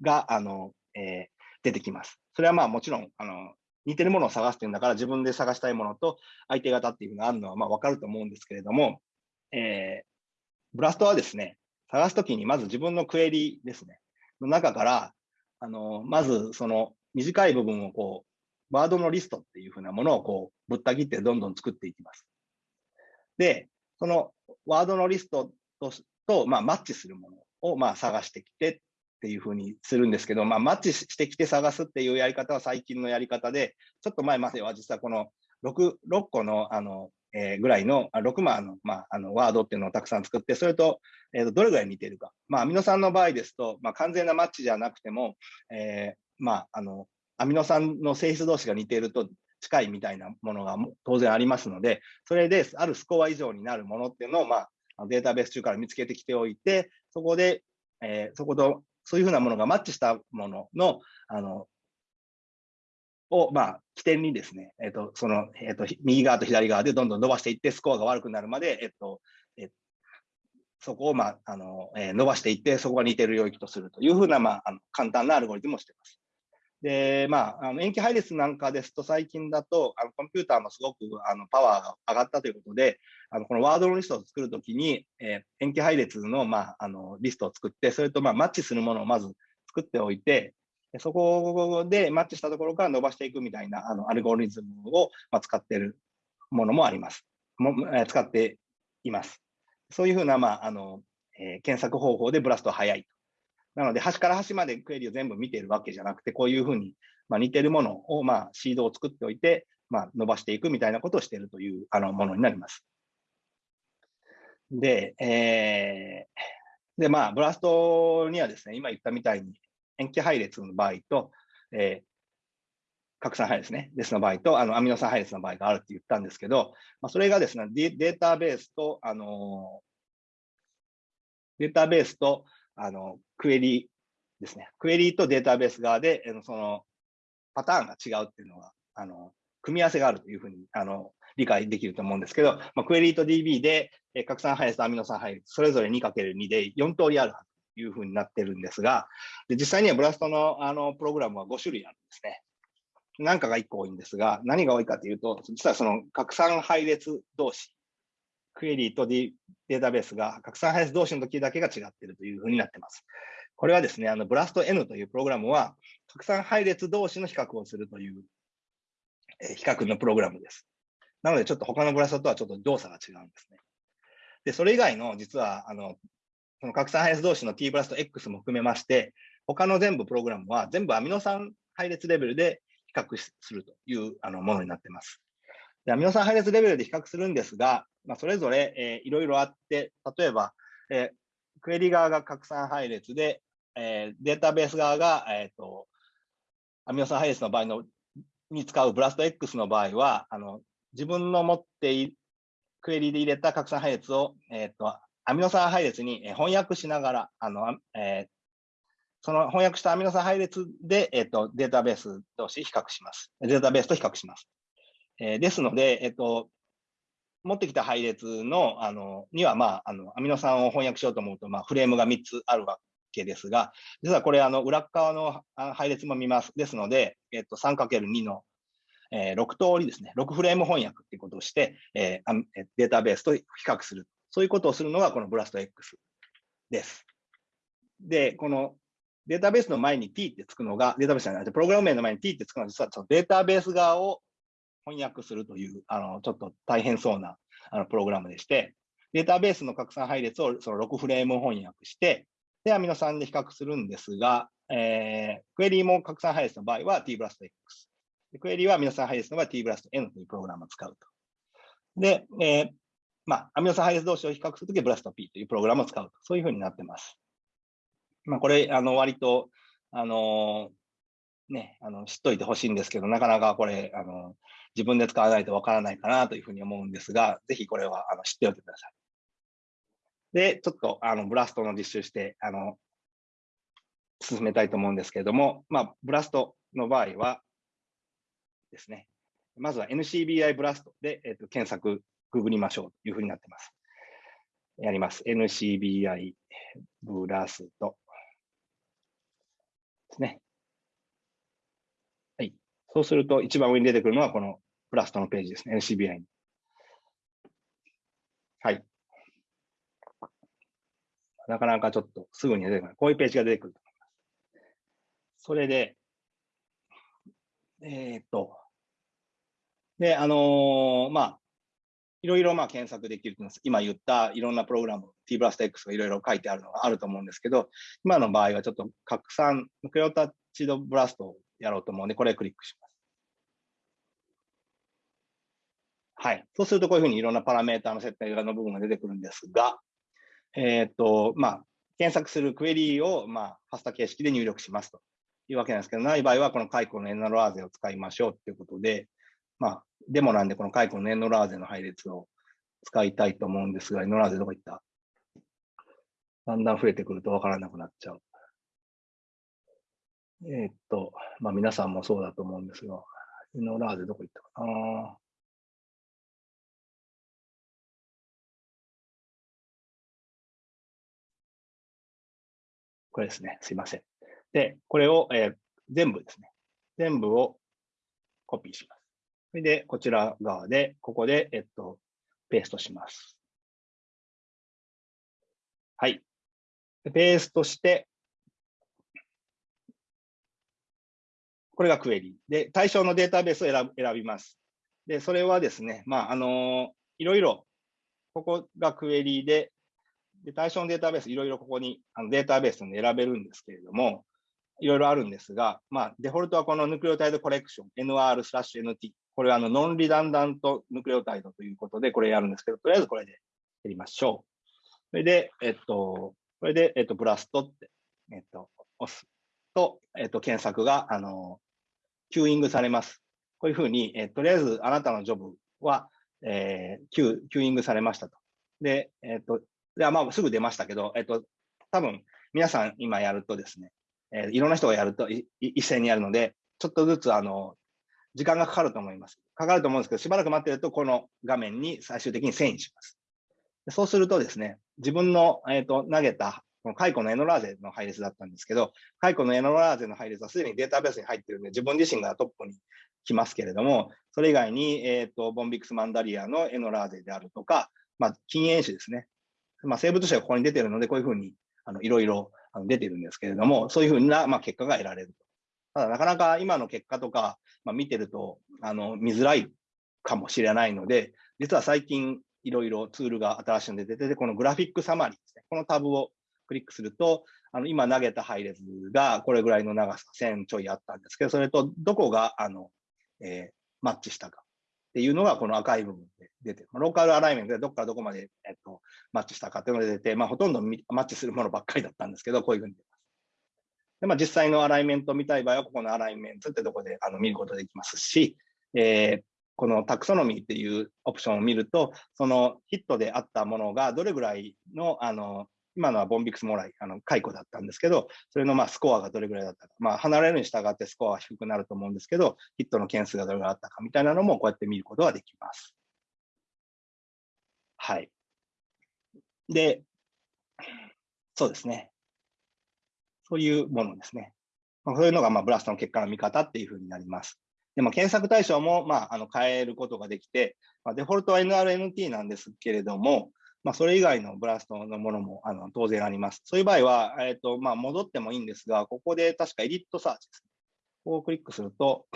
が、あの、えー、出てきます。それはまあもちろん、あの、似てるものを探してるんだから自分で探したいものと相手方っていうのがあるのはまあ分かると思うんですけれども、えー、ブラストはですね、探すときにまず自分のクエリーですね、の中から、あの、まずその短い部分をこう、ワードのリストっていうふうなものをこうぶった切ってどんどん作っていきます。で、そのワードのリストとと、まあ、マッチするものをまあ探してきてっていうふうにするんですけど、まあ、マッチしてきて探すっていうやり方は最近のやり方で、ちょっと前までは実はこの 6, 6個のあの、えー、ぐらいの、6枚の,、まあ、あのワードっていうのをたくさん作って、それと,、えー、とどれぐらい似てるか。まあ、アミノ酸の場合ですと、まあ、完全なマッチじゃなくても、えーまあ、あのアミノ酸の性質同士が似ていると近いみたいなものが当然ありますので、それであるスコア以上になるものっていうのを、まあ、データベース中から見つけてきておいて、そこで、えー、そこと、そういうふうなものがマッチしたものの、あの、を、まあ、起点にですね、えっ、ー、と、その、えっ、ー、と、右側と左側でどんどん伸ばしていって、スコアが悪くなるまで、えっ、と、えそこを、まあ、あの、え伸ばしていって、そこが似てる領域とするというふうな、まあ、あの簡単なアルゴリズムをしています。で、まあ、あの塩基配列なんかですと、最近だと、あのコンピューターもすごくあのパワーが上がったということで、あのこのワードのリストを作るときに、えー、塩基配列の,、まあ、あのリストを作って、それとまあマッチするものをまず作っておいて、そこでマッチしたところから伸ばしていくみたいなあのアルゴリズムを、まあ、使っているものもあります。もえ、使っています。そういうふうな、まああのえー、検索方法でブラストは早いなので、端から端までクエリを全部見ているわけじゃなくて、こういうふうに、まあ、似てるものを、まあ、シードを作っておいて、まあ、伸ばしていくみたいなことをしているというあのものになります。で、えー、で、まあ、ブラストにはですね、今言ったみたいに、塩基配列の場合と、えー、拡散配列ね、ですの場合と、あのアミノ酸配列の場合があるって言ったんですけど、まあ、それがですね、データベースと、あのデータベースと、あの、クエリですね。クエリとデータベース側で、その、パターンが違うっていうのが、あの、組み合わせがあるというふうに、あの、理解できると思うんですけど、まあ、クエリと DB で、え拡散配列とアミノ酸配列、それぞれ 2×2 で4通りあるというふうになってるんですが、で実際にはブラストのあのプログラムは5種類あるんですね。何かが1個多いんですが、何が多いかというと、実はその拡散配列同士クエリーとデータベースが拡散配列同士の時だけが違っているというふうになっています。これはですね、あのブラスト N というプログラムは、拡散配列同士の比較をするという、え比較のプログラムです。なので、ちょっと他のブラストとはちょっと動作が違うんですね。で、それ以外の実は、あの、その拡散配列同士の t ブラスト X も含めまして、他の全部プログラムは全部アミノ酸配列レベルで比較するというあのものになっています。でアミノ酸配列レベルで比較するんですが、まあ、それぞれ、えー、いろいろあって、例えば、えー、クエリ側が拡散配列で、えー、データベース側が、えーと、アミノ酸配列の場合のに使うブラスト X の場合は、あの自分の持っているクエリで入れた拡散配列を、えーと、アミノ酸配列に翻訳しながら、あのえー、その翻訳したアミノ酸配列で、えーと、データベース同士比較します。データベースと比較します。えー、ですので、えっ、と、持ってきた配列の、あの、には、まあ、あの、アミノ酸を翻訳しようと思うと、まあ、フレームが3つあるわけですが、実はこれ、あの、裏側の配列も見ます。ですので、えっと、3×2 の、えー、6通りですね、6フレーム翻訳っていうことをして、えー、データベースと比較する。そういうことをするのが、このブラスト X です。で、このデータベースの前に t ってつくのが、データベースじゃない、プログラム名の前に t ってつくのは、実はそのデータベース側を翻訳するという、あの、ちょっと大変そうなあのプログラムでして、データベースの拡散配列をその6フレーム翻訳して、で、アミノ酸で比較するんですが、えー、クエリーも拡散配列の場合は t ブラスト x。クエリーはアミノ酸配列の場合は t ブラスト n というプログラムを使うと。で、えー、まあ、アミノ酸配列同士を比較するときはブラスト p というプログラムを使うと。そういうふうになってます。まあ、これ、あの、割と、あの、ね、あの、知っといてほしいんですけど、なかなかこれ、あの、自分で使わないとわからないかなというふうに思うんですが、ぜひこれはあの知っておいてください。で、ちょっとあのブラストの実習して、あの、進めたいと思うんですけれども、まあ、ブラストの場合はですね、まずは NCBI ブラストで、えー、と検索、ググりましょうというふうになっています。やります。NCBI ブラストですね。そうすると、一番上に出てくるのはこのブラストのページですね、NCBI に。はい。なかなかちょっとすぐに出てこない。こういうページが出てくると思います。それで、えー、っと、で、あのー、まあ、いろいろまあ検索できると思います。今言ったいろんなプログラム、t ブラスト X がいろいろ書いてあるのがあると思うんですけど、今の場合はちょっと拡散、クレオタッチドブラストをやろうと思うんで、これクリックします。はい。そうするとこういうふうにいろんなパラメータの設定の部分が出てくるんですが、えっ、と、まあ、検索するクエリーを、まあ、ファスタ形式で入力しますというわけなんですけど、ない場合はこの解雇のエノラーゼを使いましょうということで、まあ、デモなんでこの解雇のエノラーゼの配列を使いたいと思うんですが、エノラーゼどこ行った？だんだん増えてくるとわからなくなっちゃう。えー、っと、まあ皆さんもそうだと思うんですが、エノラーゼどこ行ったかな？これですね。すいません。で、これを、えー、全部ですね。全部をコピーします。それで、こちら側で、ここで、えっと、ペーストします。はい。ペーストして、これがクエリ。で、対象のデータベースを選びます。で、それはですね、まあ、あのいろいろ、ここがクエリで、で、対象のデータベース、いろいろここにあのデータベースに選べるんですけれども、いろいろあるんですが、まあ、デフォルトはこの nucleotide collection、NR slash NT。これはあの non-redundant nucleotide ということで、これやるんですけど、とりあえずこれでやりましょう。それで、えっと、これで、えっと、 BLAST って、えっと、押すと、えっと、検索が、あの、 queueing されます。こういうふうに、えとりあえずあなたのジョブは、えー、キュ、 queueing されましたと。で、えっと、ではまあすぐ出ましたけど、えっと、多分皆さん今やるとですね、えー、いろんな人がやると一斉にやるので、ちょっとずつあの、時間がかかると思います。かかると思うんですけど、しばらく待ってると、この画面に最終的に遷移します。そうするとですね、自分の、えーと、投げた、このカイコのエノラーゼの配列だったんですけど、解雇のエノラーゼの配列はすでにデータベースに入ってるので、自分自身がトップに来ますけれども、それ以外に、えーと、ボンビクスマンダリアのエノラーゼであるとか、まあ、禁煙種ですね。まあ、生物種がここに出てるので、こういうふうにあのいろいろ出てるんですけれども、そういうふうな、まあ、結果が得られると。ただ、なかなか今の結果とか、まあ、見てるとあの見づらいかもしれないので、実は最近、いろいろツールが新しいので出てて、このグラフィックサマリーですね。このタブをクリックすると、あの今投げた配列がこれぐらいの長さ、1000ちょいあったんですけど、それとどこがあの、えー、マッチしたかっていうのがこの赤い部分で出てる。ローカルアライメントでどこからどこまで、えっと、マッチしたかっていうのが出て、まあ、ほとんどマッチするものばっかりだったんですけど、こういうふうに出ます。でまあ、実際のアライメントを見たい場合は、ここのアライメントってとこであの見ることできますし、えー、このタクソノミーっていうオプションを見ると、そのヒットであったものがどれぐらいの、あの、今のはボンビクスモライ、あの、解雇だったんですけど、それのまあスコアがどれぐらいだったか。まあ、離れるに従ってスコアは低くなると思うんですけど、ヒットの件数がどれぐらいあったかみたいなのもこうやって見ることができます。はい。で、そうですね。そういうものですね。まあ、そういうのがまあブラストの結果の見方っていうふうになります。でも検索対象も、まあ、あの変えることができて、まあ、デフォルトは NRNT なんですけれども、まあ、それ以外の BLAST のものもあの当然あります。そういう場合は、え、ー、とまあ、戻ってもいいんですが、ここで確か edit search です。ここをクリックすると、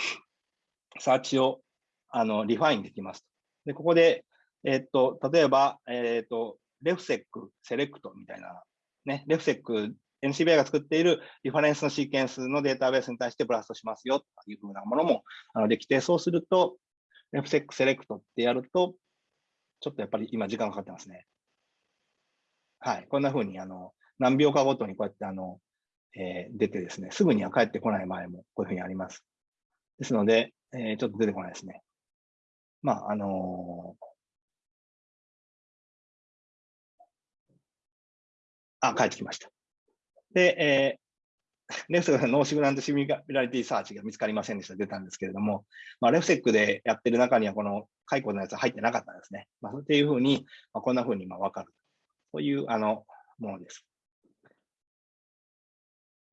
search をあの refine できます。で、ここで、え、ー、と、例えば、え、ー、と、 RefSeq、Select みたいな、ね、 RefSeq NCBI が作っているリファレンスのシーケンスのデータベースに対して BLAST しますよというふうなものもあのできて、そうすると、FSEC セレクトってやると、ちょっとやっぱり今時間かかってますね。はい。こんなふうに、あの、何秒かごとにこうやって、あの、えー、出てですね、すぐには帰ってこない場合もこういうふうにあります。ですので、えー、ちょっと出てこないですね。まあ、あのー、あ、帰ってきました。で、えー、 RefSeq の no significant similarity search が見つかりませんでした。出たんですけれども、まあ、 RefSeq でやってる中にはこのカイコのやつは入ってなかったんですね。まあ、っていうふうに、まあ、こんなふうにまあ分かる。そういうあのものです。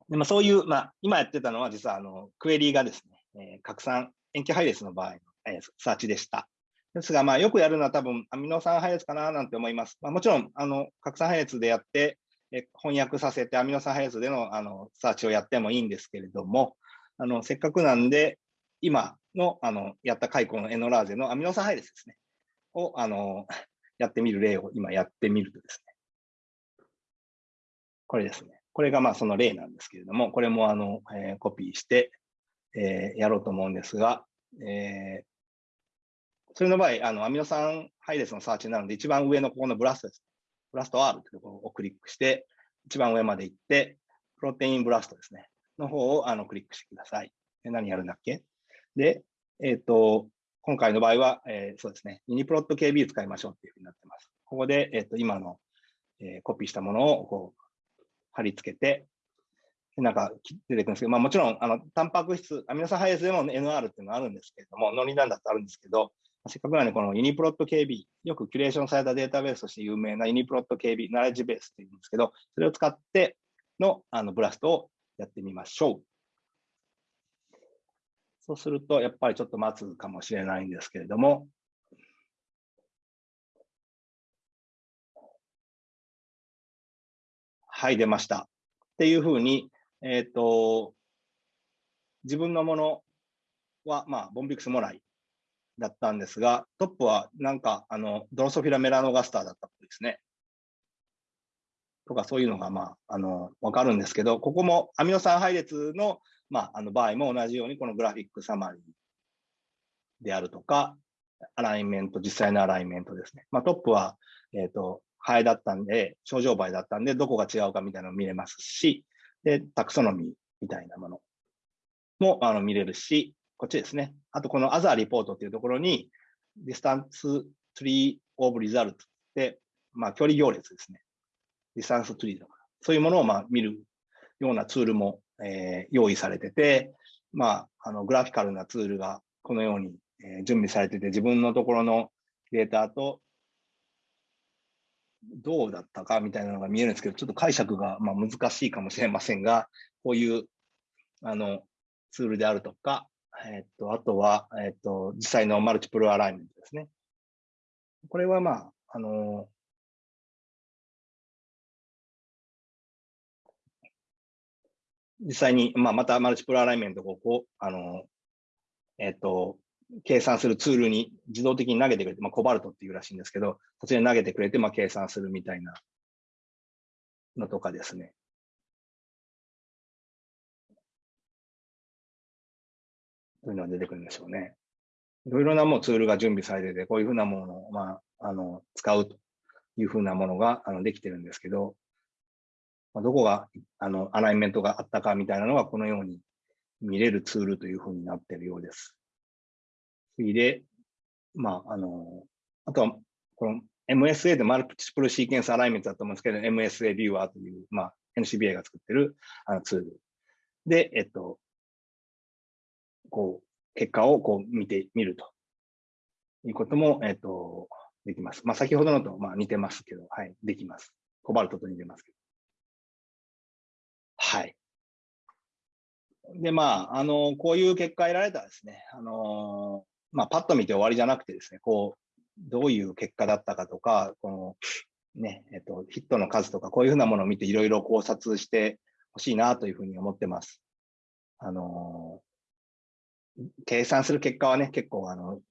でまあ、そういう、まあ、今やってたのは実はあのクエリーがですね、えー、核酸、塩基配列の場合の、えー、サーチでした。ですが、まあ、よくやるのは多分アミノ酸配列かななんて思います。まあ、もちろん、あの、核酸配列でやって、え翻訳させてアミノ酸配列でのあのサーチをやってもいいんですけれども、あのせっかくなんで、今のあのやった解雇のエノラーゼのアミノ酸配列ですね、をあのやってみる例を今やってみるとですね、これですね。これがまあその例なんですけれども、これもあの、えー、コピーして、えー、やろうと思うんですが、えー、それの場合、あのアミノ酸配列のサーチなので、一番上のここのブラストです。ブラスト R というところをクリックして、一番上まで行って、プロテインブラストですね、の方をあのクリックしてください。で何やるんだっけ？で、えっ、ー、と、今回の場合は、えー、そうですね、ミニプロット KB 使いましょうっていうふうになってます。ここで、えっ、ー、と、今の、えー、コピーしたものをこう貼り付けて、なんか出てくるんですけど、まあ、もちろん、あの、タンパク質、アミノ酸配列でも NR っていうのがあるんですけれども、ノリなんだってあるんですけど、せっかくなんで、このユニプロット KB、よくキュレーションされたデータベースとして有名なユニプロット KB、ナレッジベースっていうんですけど、それを使ってのあのブラストをやってみましょう。そうすると、やっぱりちょっと待つかもしれないんですけれども、はい、出ました。っていうふうに、えっ、ー、と、自分のものは、まあ、ボンビクスもらいだったんですが、トップはなんか、あの、ドロソフィラメラノガスターだったっぽいですね。とか、そういうのが、まあ、あの、わかるんですけど、ここもアミノ酸配列の、まあ、あの場合も同じように、このグラフィックサマリーであるとか、アライメント、実際のアライメントですね。まあ、トップは、えっ、ー、と、ハエだったんで、症状倍だったんで、どこが違うかみたいなの見れますし、で、タクソノミーみたいなものもあの見れるし、こっちですね。あと、この Other Report っていうところに、Distance Tree of Result って、まあ、距離行列ですね。Distance Tree とか、そういうものをまあ見るようなツールも、えー、用意されてて、まあ、あの、グラフィカルなツールがこのように、えー、準備されてて、自分のところのデータとどうだったかみたいなのが見えるんですけど、ちょっと解釈がまあ難しいかもしれませんが、こういうあのツールであるとか、えっと、あとは、えっと、実際のマルチプルアライメントですね。これはまあ、あの、実際に、まあ、またマルチプルアライメントをこう、あの、えっと、計算するツールに自動的に投げてくれて、まあ、コバルトっていうらしいんですけど、そちらに投げてくれて、まあ、計算するみたいなのとかですね。そういうのが出てくるんでしょうね。いろいろなもうツールが準備されてて、こういうふうなものを、まあ、あの使うというふうなものがあのできてるんですけど、まあ、どこがあのアライメントがあったかみたいなのがこのように見れるツールというふうになっているようです。次で、まあ、あの、あとは、この MSA でマルチプルシーケンスアライメントだと思うんですけど、MSA ビューアーという、まあ、NCBA が作ってるあのツールで、えっと、こう、結果をこう見てみるということも、えっと、できます。まあ、先ほどのとまあ似てますけど、はい、できます。コバルトと似てますけど。はい。で、まあ、あの、こういう結果得られたらですね、あの、まあ、パッと見て終わりじゃなくてですね、こう、どういう結果だったかとか、この、ね、えっと、ヒットの数とか、こういうふうなものを見ていろいろ考察してほしいなというふうに思ってます。あの、計算する結果はね、結構、あの、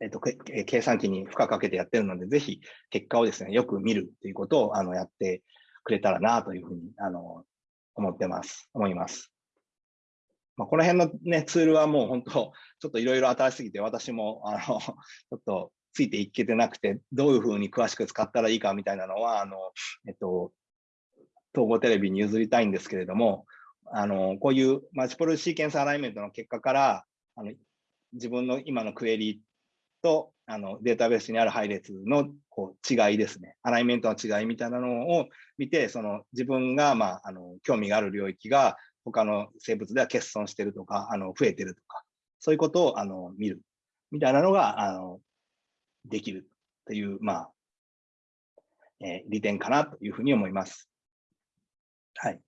えっと、計算機に負荷かけてやってるので、ぜひ結果をですね、よく見るということを、あの、やってくれたらなというふうに、あの、思ってます、思います。まあ、この辺のね、ツールはもう本当、ちょっといろいろ新しすぎて、私も、あの、ちょっとついていけてなくて、どういうふうに詳しく使ったらいいかみたいなのは、あの、えっと、統合テレビに譲りたいんですけれども、あの、こういうマルチプルシーケンスアライメントの結果から、あの自分の今のクエリとあのデータベースにある配列のこう違いですね、アライメントの違いみたいなのを見て、その自分が、まあ、あの興味がある領域が他の生物では欠損してるとか、あの増えてるとか、そういうことをあの見るみたいなのがあのできるという、まあ、えー、利点かなというふうに思います。はい。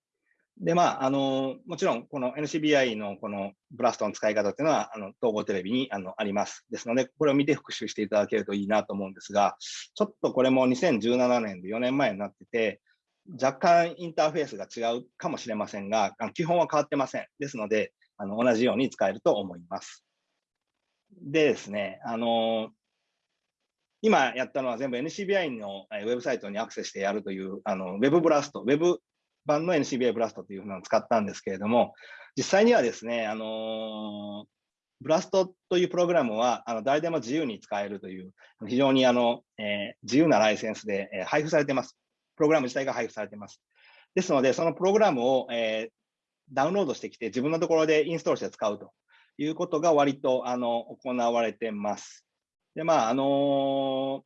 で、まあ、あの、もちろん、この NCBI のこのブラストの使い方っていうのは、あの、統合テレビにあのあります。ですので、これを見て復習していただけるといいなと思うんですが、ちょっとこれも2017年で4年前になってて、若干インターフェースが違うかもしれませんが、基本は変わってません。ですので、あの同じように使えると思います。でですね、あの今やったのは全部 NCBI のウェブサイトにアクセスしてやるというあのウェブブラスト、ウェブ版の NCBI ブラストというふうなのを使ったんですけれども、実際にはですね、あのブラストというプログラムはあの誰でも自由に使えるという、非常にあの、えー、自由なライセンスで、えー、配布されています。プログラム自体が配布されています。ですので、そのプログラムを、えー、ダウンロードしてきて、自分のところでインストールして使うということが割とあの行われてます。で、まあ、あの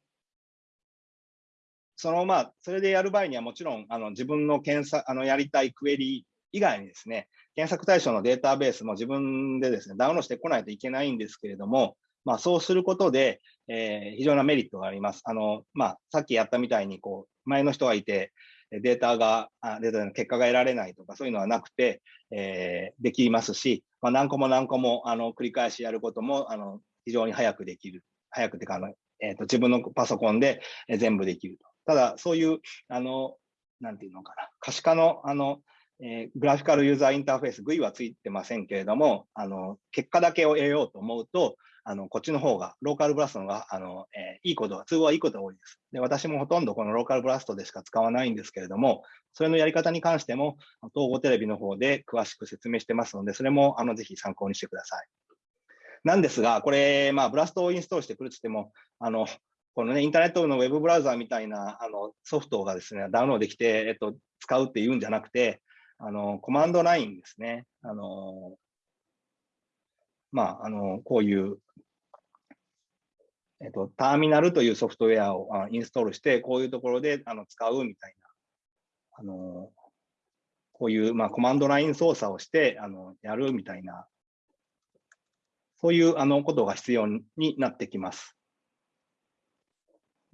そのまあ、それでやる場合にはもちろん、あの自分の検索、あのやりたいクエリ以外にですね、検索対象のデータベースも自分でですね、ダウンロードしてこないといけないんですけれども、まあ、そうすることで、えー、非常なメリットがあります。あの、まあ、さっきやったみたいに、こう、前の人がいて、データが、データの結果が得られないとか、そういうのはなくて、えー、できますし、まあ、何個も何個も、あの、繰り返しやることも、あの、非常に早くできる。早くてか、あの、えっ、ー、と、自分のパソコンで全部できると。ただ、そういう、あの、なんていうのかな、可視化の、あの、えー、グラフィカルユーザーインターフェース、GUI はついてませんけれども、あの、結果だけを得ようと思うと、あの、こっちの方が、ローカルブラストのが、あの、えー、いいことは、都合はいいことが多いです。で、私もほとんどこのローカルブラストでしか使わないんですけれども、それのやり方に関しても、統合テレビの方で詳しく説明してますので、それも、あの、ぜひ参考にしてください。なんですが、これ、まあ、ブラストをインストールしてくるって言っても、あの、このね、インターネットのウェブブラウザーみたいなあのソフトがですね、ダウンロードできて、えっと、使うっていうんじゃなくて、あの、コマンドラインですね。あの、まあ、あの、こういう、えっと、ターミナルというソフトウェアをあインストールして、こういうところであの使うみたいな、あの、こういう、まあ、コマンドライン操作をして、あの、やるみたいな、そういうあのことが必要になってきます。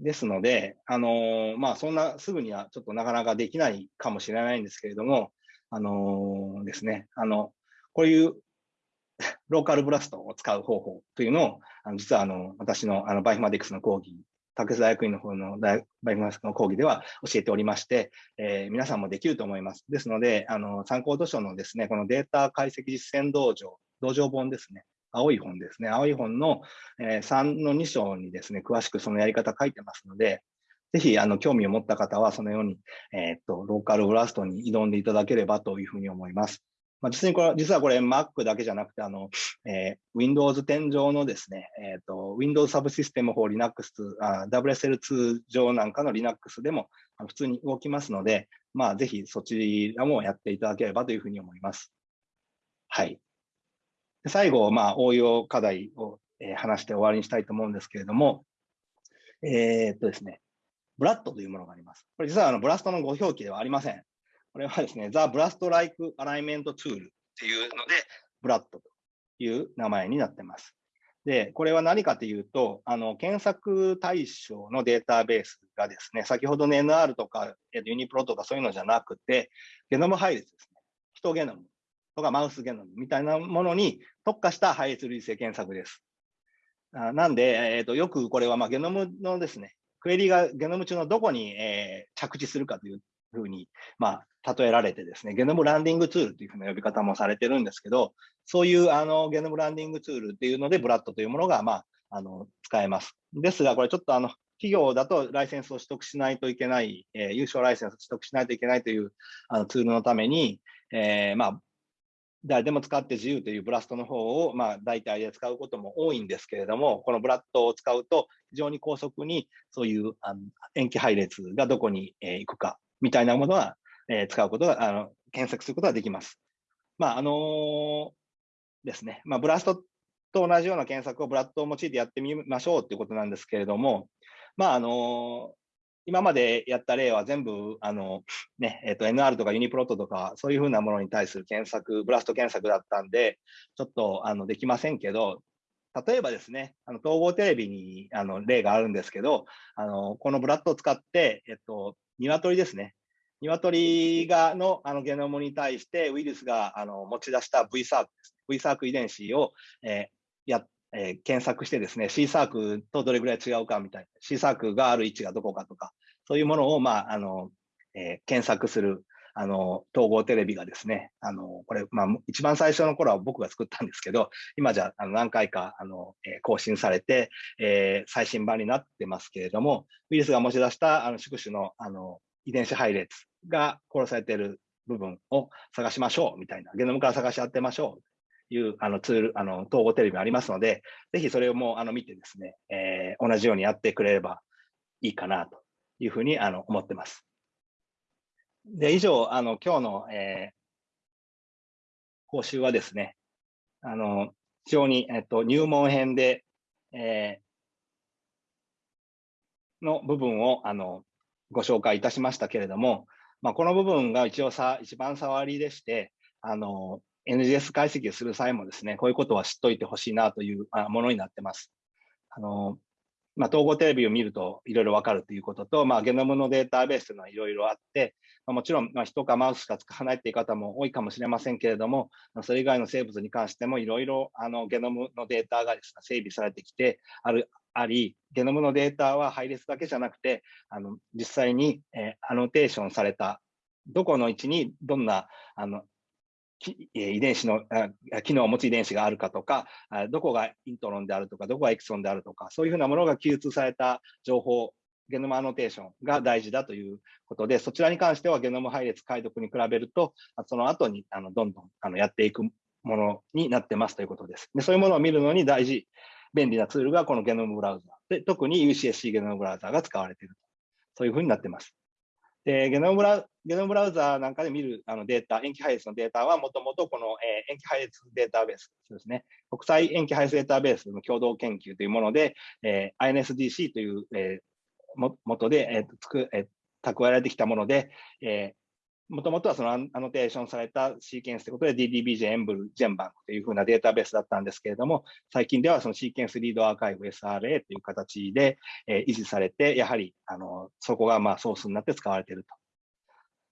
ですので、あのまあ、そんなすぐにはちょっとなかなかできないかもしれないんですけれども、あのですね、あの、こういう ローカルブラストを使う方法というのを、あの実はあの私のあのバイフマディクスの講義、竹須大学院の方のバイフマディクスの講義では教えておりまして、えー、皆さんもできると思います。ですので、あの参考図書のですね、このデータ解析実践道場、道場本ですね、青い本ですね。青い本の、え、3の2章にですね、詳しくそのやり方書いてますので、ぜひ、あの、興味を持った方は、そのように、えー、っと、ローカルブラストに挑んでいただければというふうに思います。まあ、実にこれ、実はこれ Mac だけじゃなくて、あの、えー、Windows 10上のですね、えっ、ー、と、Windows Subsystem for Linux、あ WSL2 上なんかの Linux でも普通に動きますので、まあ、ぜひそちらもやっていただければというふうに思います。はい。最後、まあ、応用課題を、えー、話して終わりにしたいと思うんですけれども、えー、っとですね、ブラッドというものがあります。これ実はあのブラストのご表記ではありません。これはですね、The Blast Like Alignment Tool っていうので、ブラッドという名前になってます。で、これは何かというと、あの、検索対象のデータベースがですね、先ほどの NR とか、ユニプロとかそういうのじゃなくて、ゲノム配列ですね。ヒトゲノムとかマウスゲノムみたいなものに特化した配列類型検索です。あなんで、えーと、よくこれはまあゲノムのですね、クエリがゲノム中のどこに、えー、着地するかというふうに、まあ、例えられてですね、ゲノムランディングツールというふうな呼び方もされてるんですけど、そういうあのゲノムランディングツールっていうので、ブラッドというものが、まあ、あの使えます。ですが、これちょっとあの企業だとライセンスを取得しないといけない、えー、優勝ライセンスを取得しないといけないというあのツールのために、えー、まあ、誰でも使って自由というブラストの方を、まあ、大体で使うことも多いんですけれども、このブラッドを使うと、非常に高速にそういうあの塩基配列がどこに、え、行くかみたいなものは、え、使うことが、あの検索することができます。まあ、あの、ですね、まあ、ブラストと同じような検索をブラッドを用いてやってみましょうということなんですけれども、まあ、あの今までやった例は全部、あの、ね、えっ、ー、と、NR とかユニプロットとか、そういうふうなものに対する検索、ブラスト検索だったんで、ちょっと、あの、できませんけど、例えばですね、あの統合テレビにあの例があるんですけど、あのこのブラッドを使って、えっと、鶏ですね。鶏がのあのゲノムに対してウイルスがあの持ち出した V サークです、ね。V サーク遺伝子を、えー、やえー、検索してですね、C サークとどれぐらい違うかみたいな、C サークがある位置がどこかとか、そういうものを、まあ、あの、えー、検索する、あの、統合テレビがですね、あの、これ、まあ、一番最初の頃は僕が作ったんですけど、今じゃ、あの、何回か、あの、え、更新されて、えー、最新版になってますけれども、ウイルスが持ち出した、あの、宿主の、あの、遺伝子配列が殺されている部分を探しましょうみたいな、ゲノムから探し当てましょう。いうあのツール、あの統合テレビありますので、ぜひそれをもうあの見てですね、えー、同じようにやってくれればいいかなというふうにあの思ってます。で、以上、あの今日の、えー、講習はですね、あの非常に、えっと、入門編で、えー、の部分をあのご紹介いたしましたけれども、まあ、この部分が一応さ一番触りでして、あの NGS 解析をする際もですね、こういうことは知っておいてほしいなというものになってます。あのまあ、統合テレビを見るといろいろわかるということと、まあ、ゲノムのデータベースというのはいろいろあって、まあ、もちろん、まあ、人かマウスしか使わないという方も多いかもしれませんけれども、それ以外の生物に関してもいろいろあのゲノムのデータがです、ね、整備されてきてあるあり、ゲノムのデータは配列だけじゃなくて、あの実際に、えー、アノテーションされたどこの位置にどんなあの遺伝子の機能を持つ遺伝子があるかとか、どこがイントロンであるとか、どこがエクソンであるとか、そういうふうなものが記述された情報、ゲノムアノテーションが大事だということで、そちらに関してはゲノム配列解読に比べると、その後にあのどんどんあのやっていくものになってますということです。でそういうものを見るのに大事、便利なツールがこのゲノムブラウザで、特に UCSC ゲノムブラウザが使われていると。そういうふうになってます。でゲノムブラゲノムブラウザーなんかで見るあのデータ、延期配列のデータはもともとこの、えー、延期配列データベースですね。国際延期配列データベースの共同研究というもので、えー、INSDC という、えー、もとで、えーつくえー、蓄えられてきたもので、えもともとはそのアノテーションされたシーケンスということで DDBJ、エンブル、ジェンバンクというふうなデータベースだったんですけれども、最近ではそのシーケンスリードアーカイブ SRA という形で、え維持されて、やはりあのそこがまあソースになって使われていると。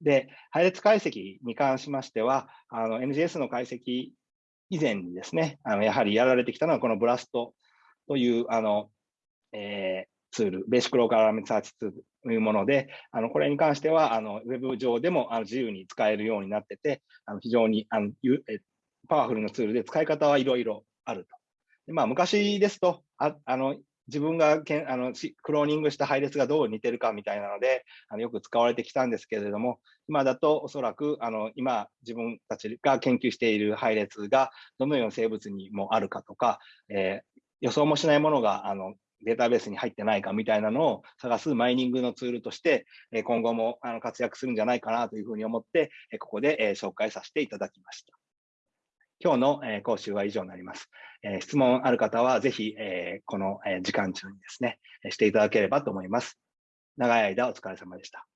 で、配列解析に関しましては、の NGS の解析以前にですね、あのやはりやられてきたのはこのブラストというあの、えー、ツール、ベーシックローカルアラメンサーチツールいうもので、あのこれに関してはあのウェブ上でもあの自由に使えるようになってて、あの非常にあのパワフルなツールで使い方はいろいろあると。でまあ、昔ですと、ああの自分がけんあのクローニングした配列がどう似てるかみたいなので、あのよく使われてきたんですけれども、今だとおそらくあの今自分たちが研究している配列がどのような生物にもあるかとか、えー、予想もしないものがあのデータベースに入ってないかみたいなのを探すマイニングのツールとして、今後もあの活躍するんじゃないかなというふうに思って、ここで紹介させていただきました。今日の講習は以上になります。質問ある方はぜひこの時間中にですね、していただければと思います。長い間お疲れ様でした。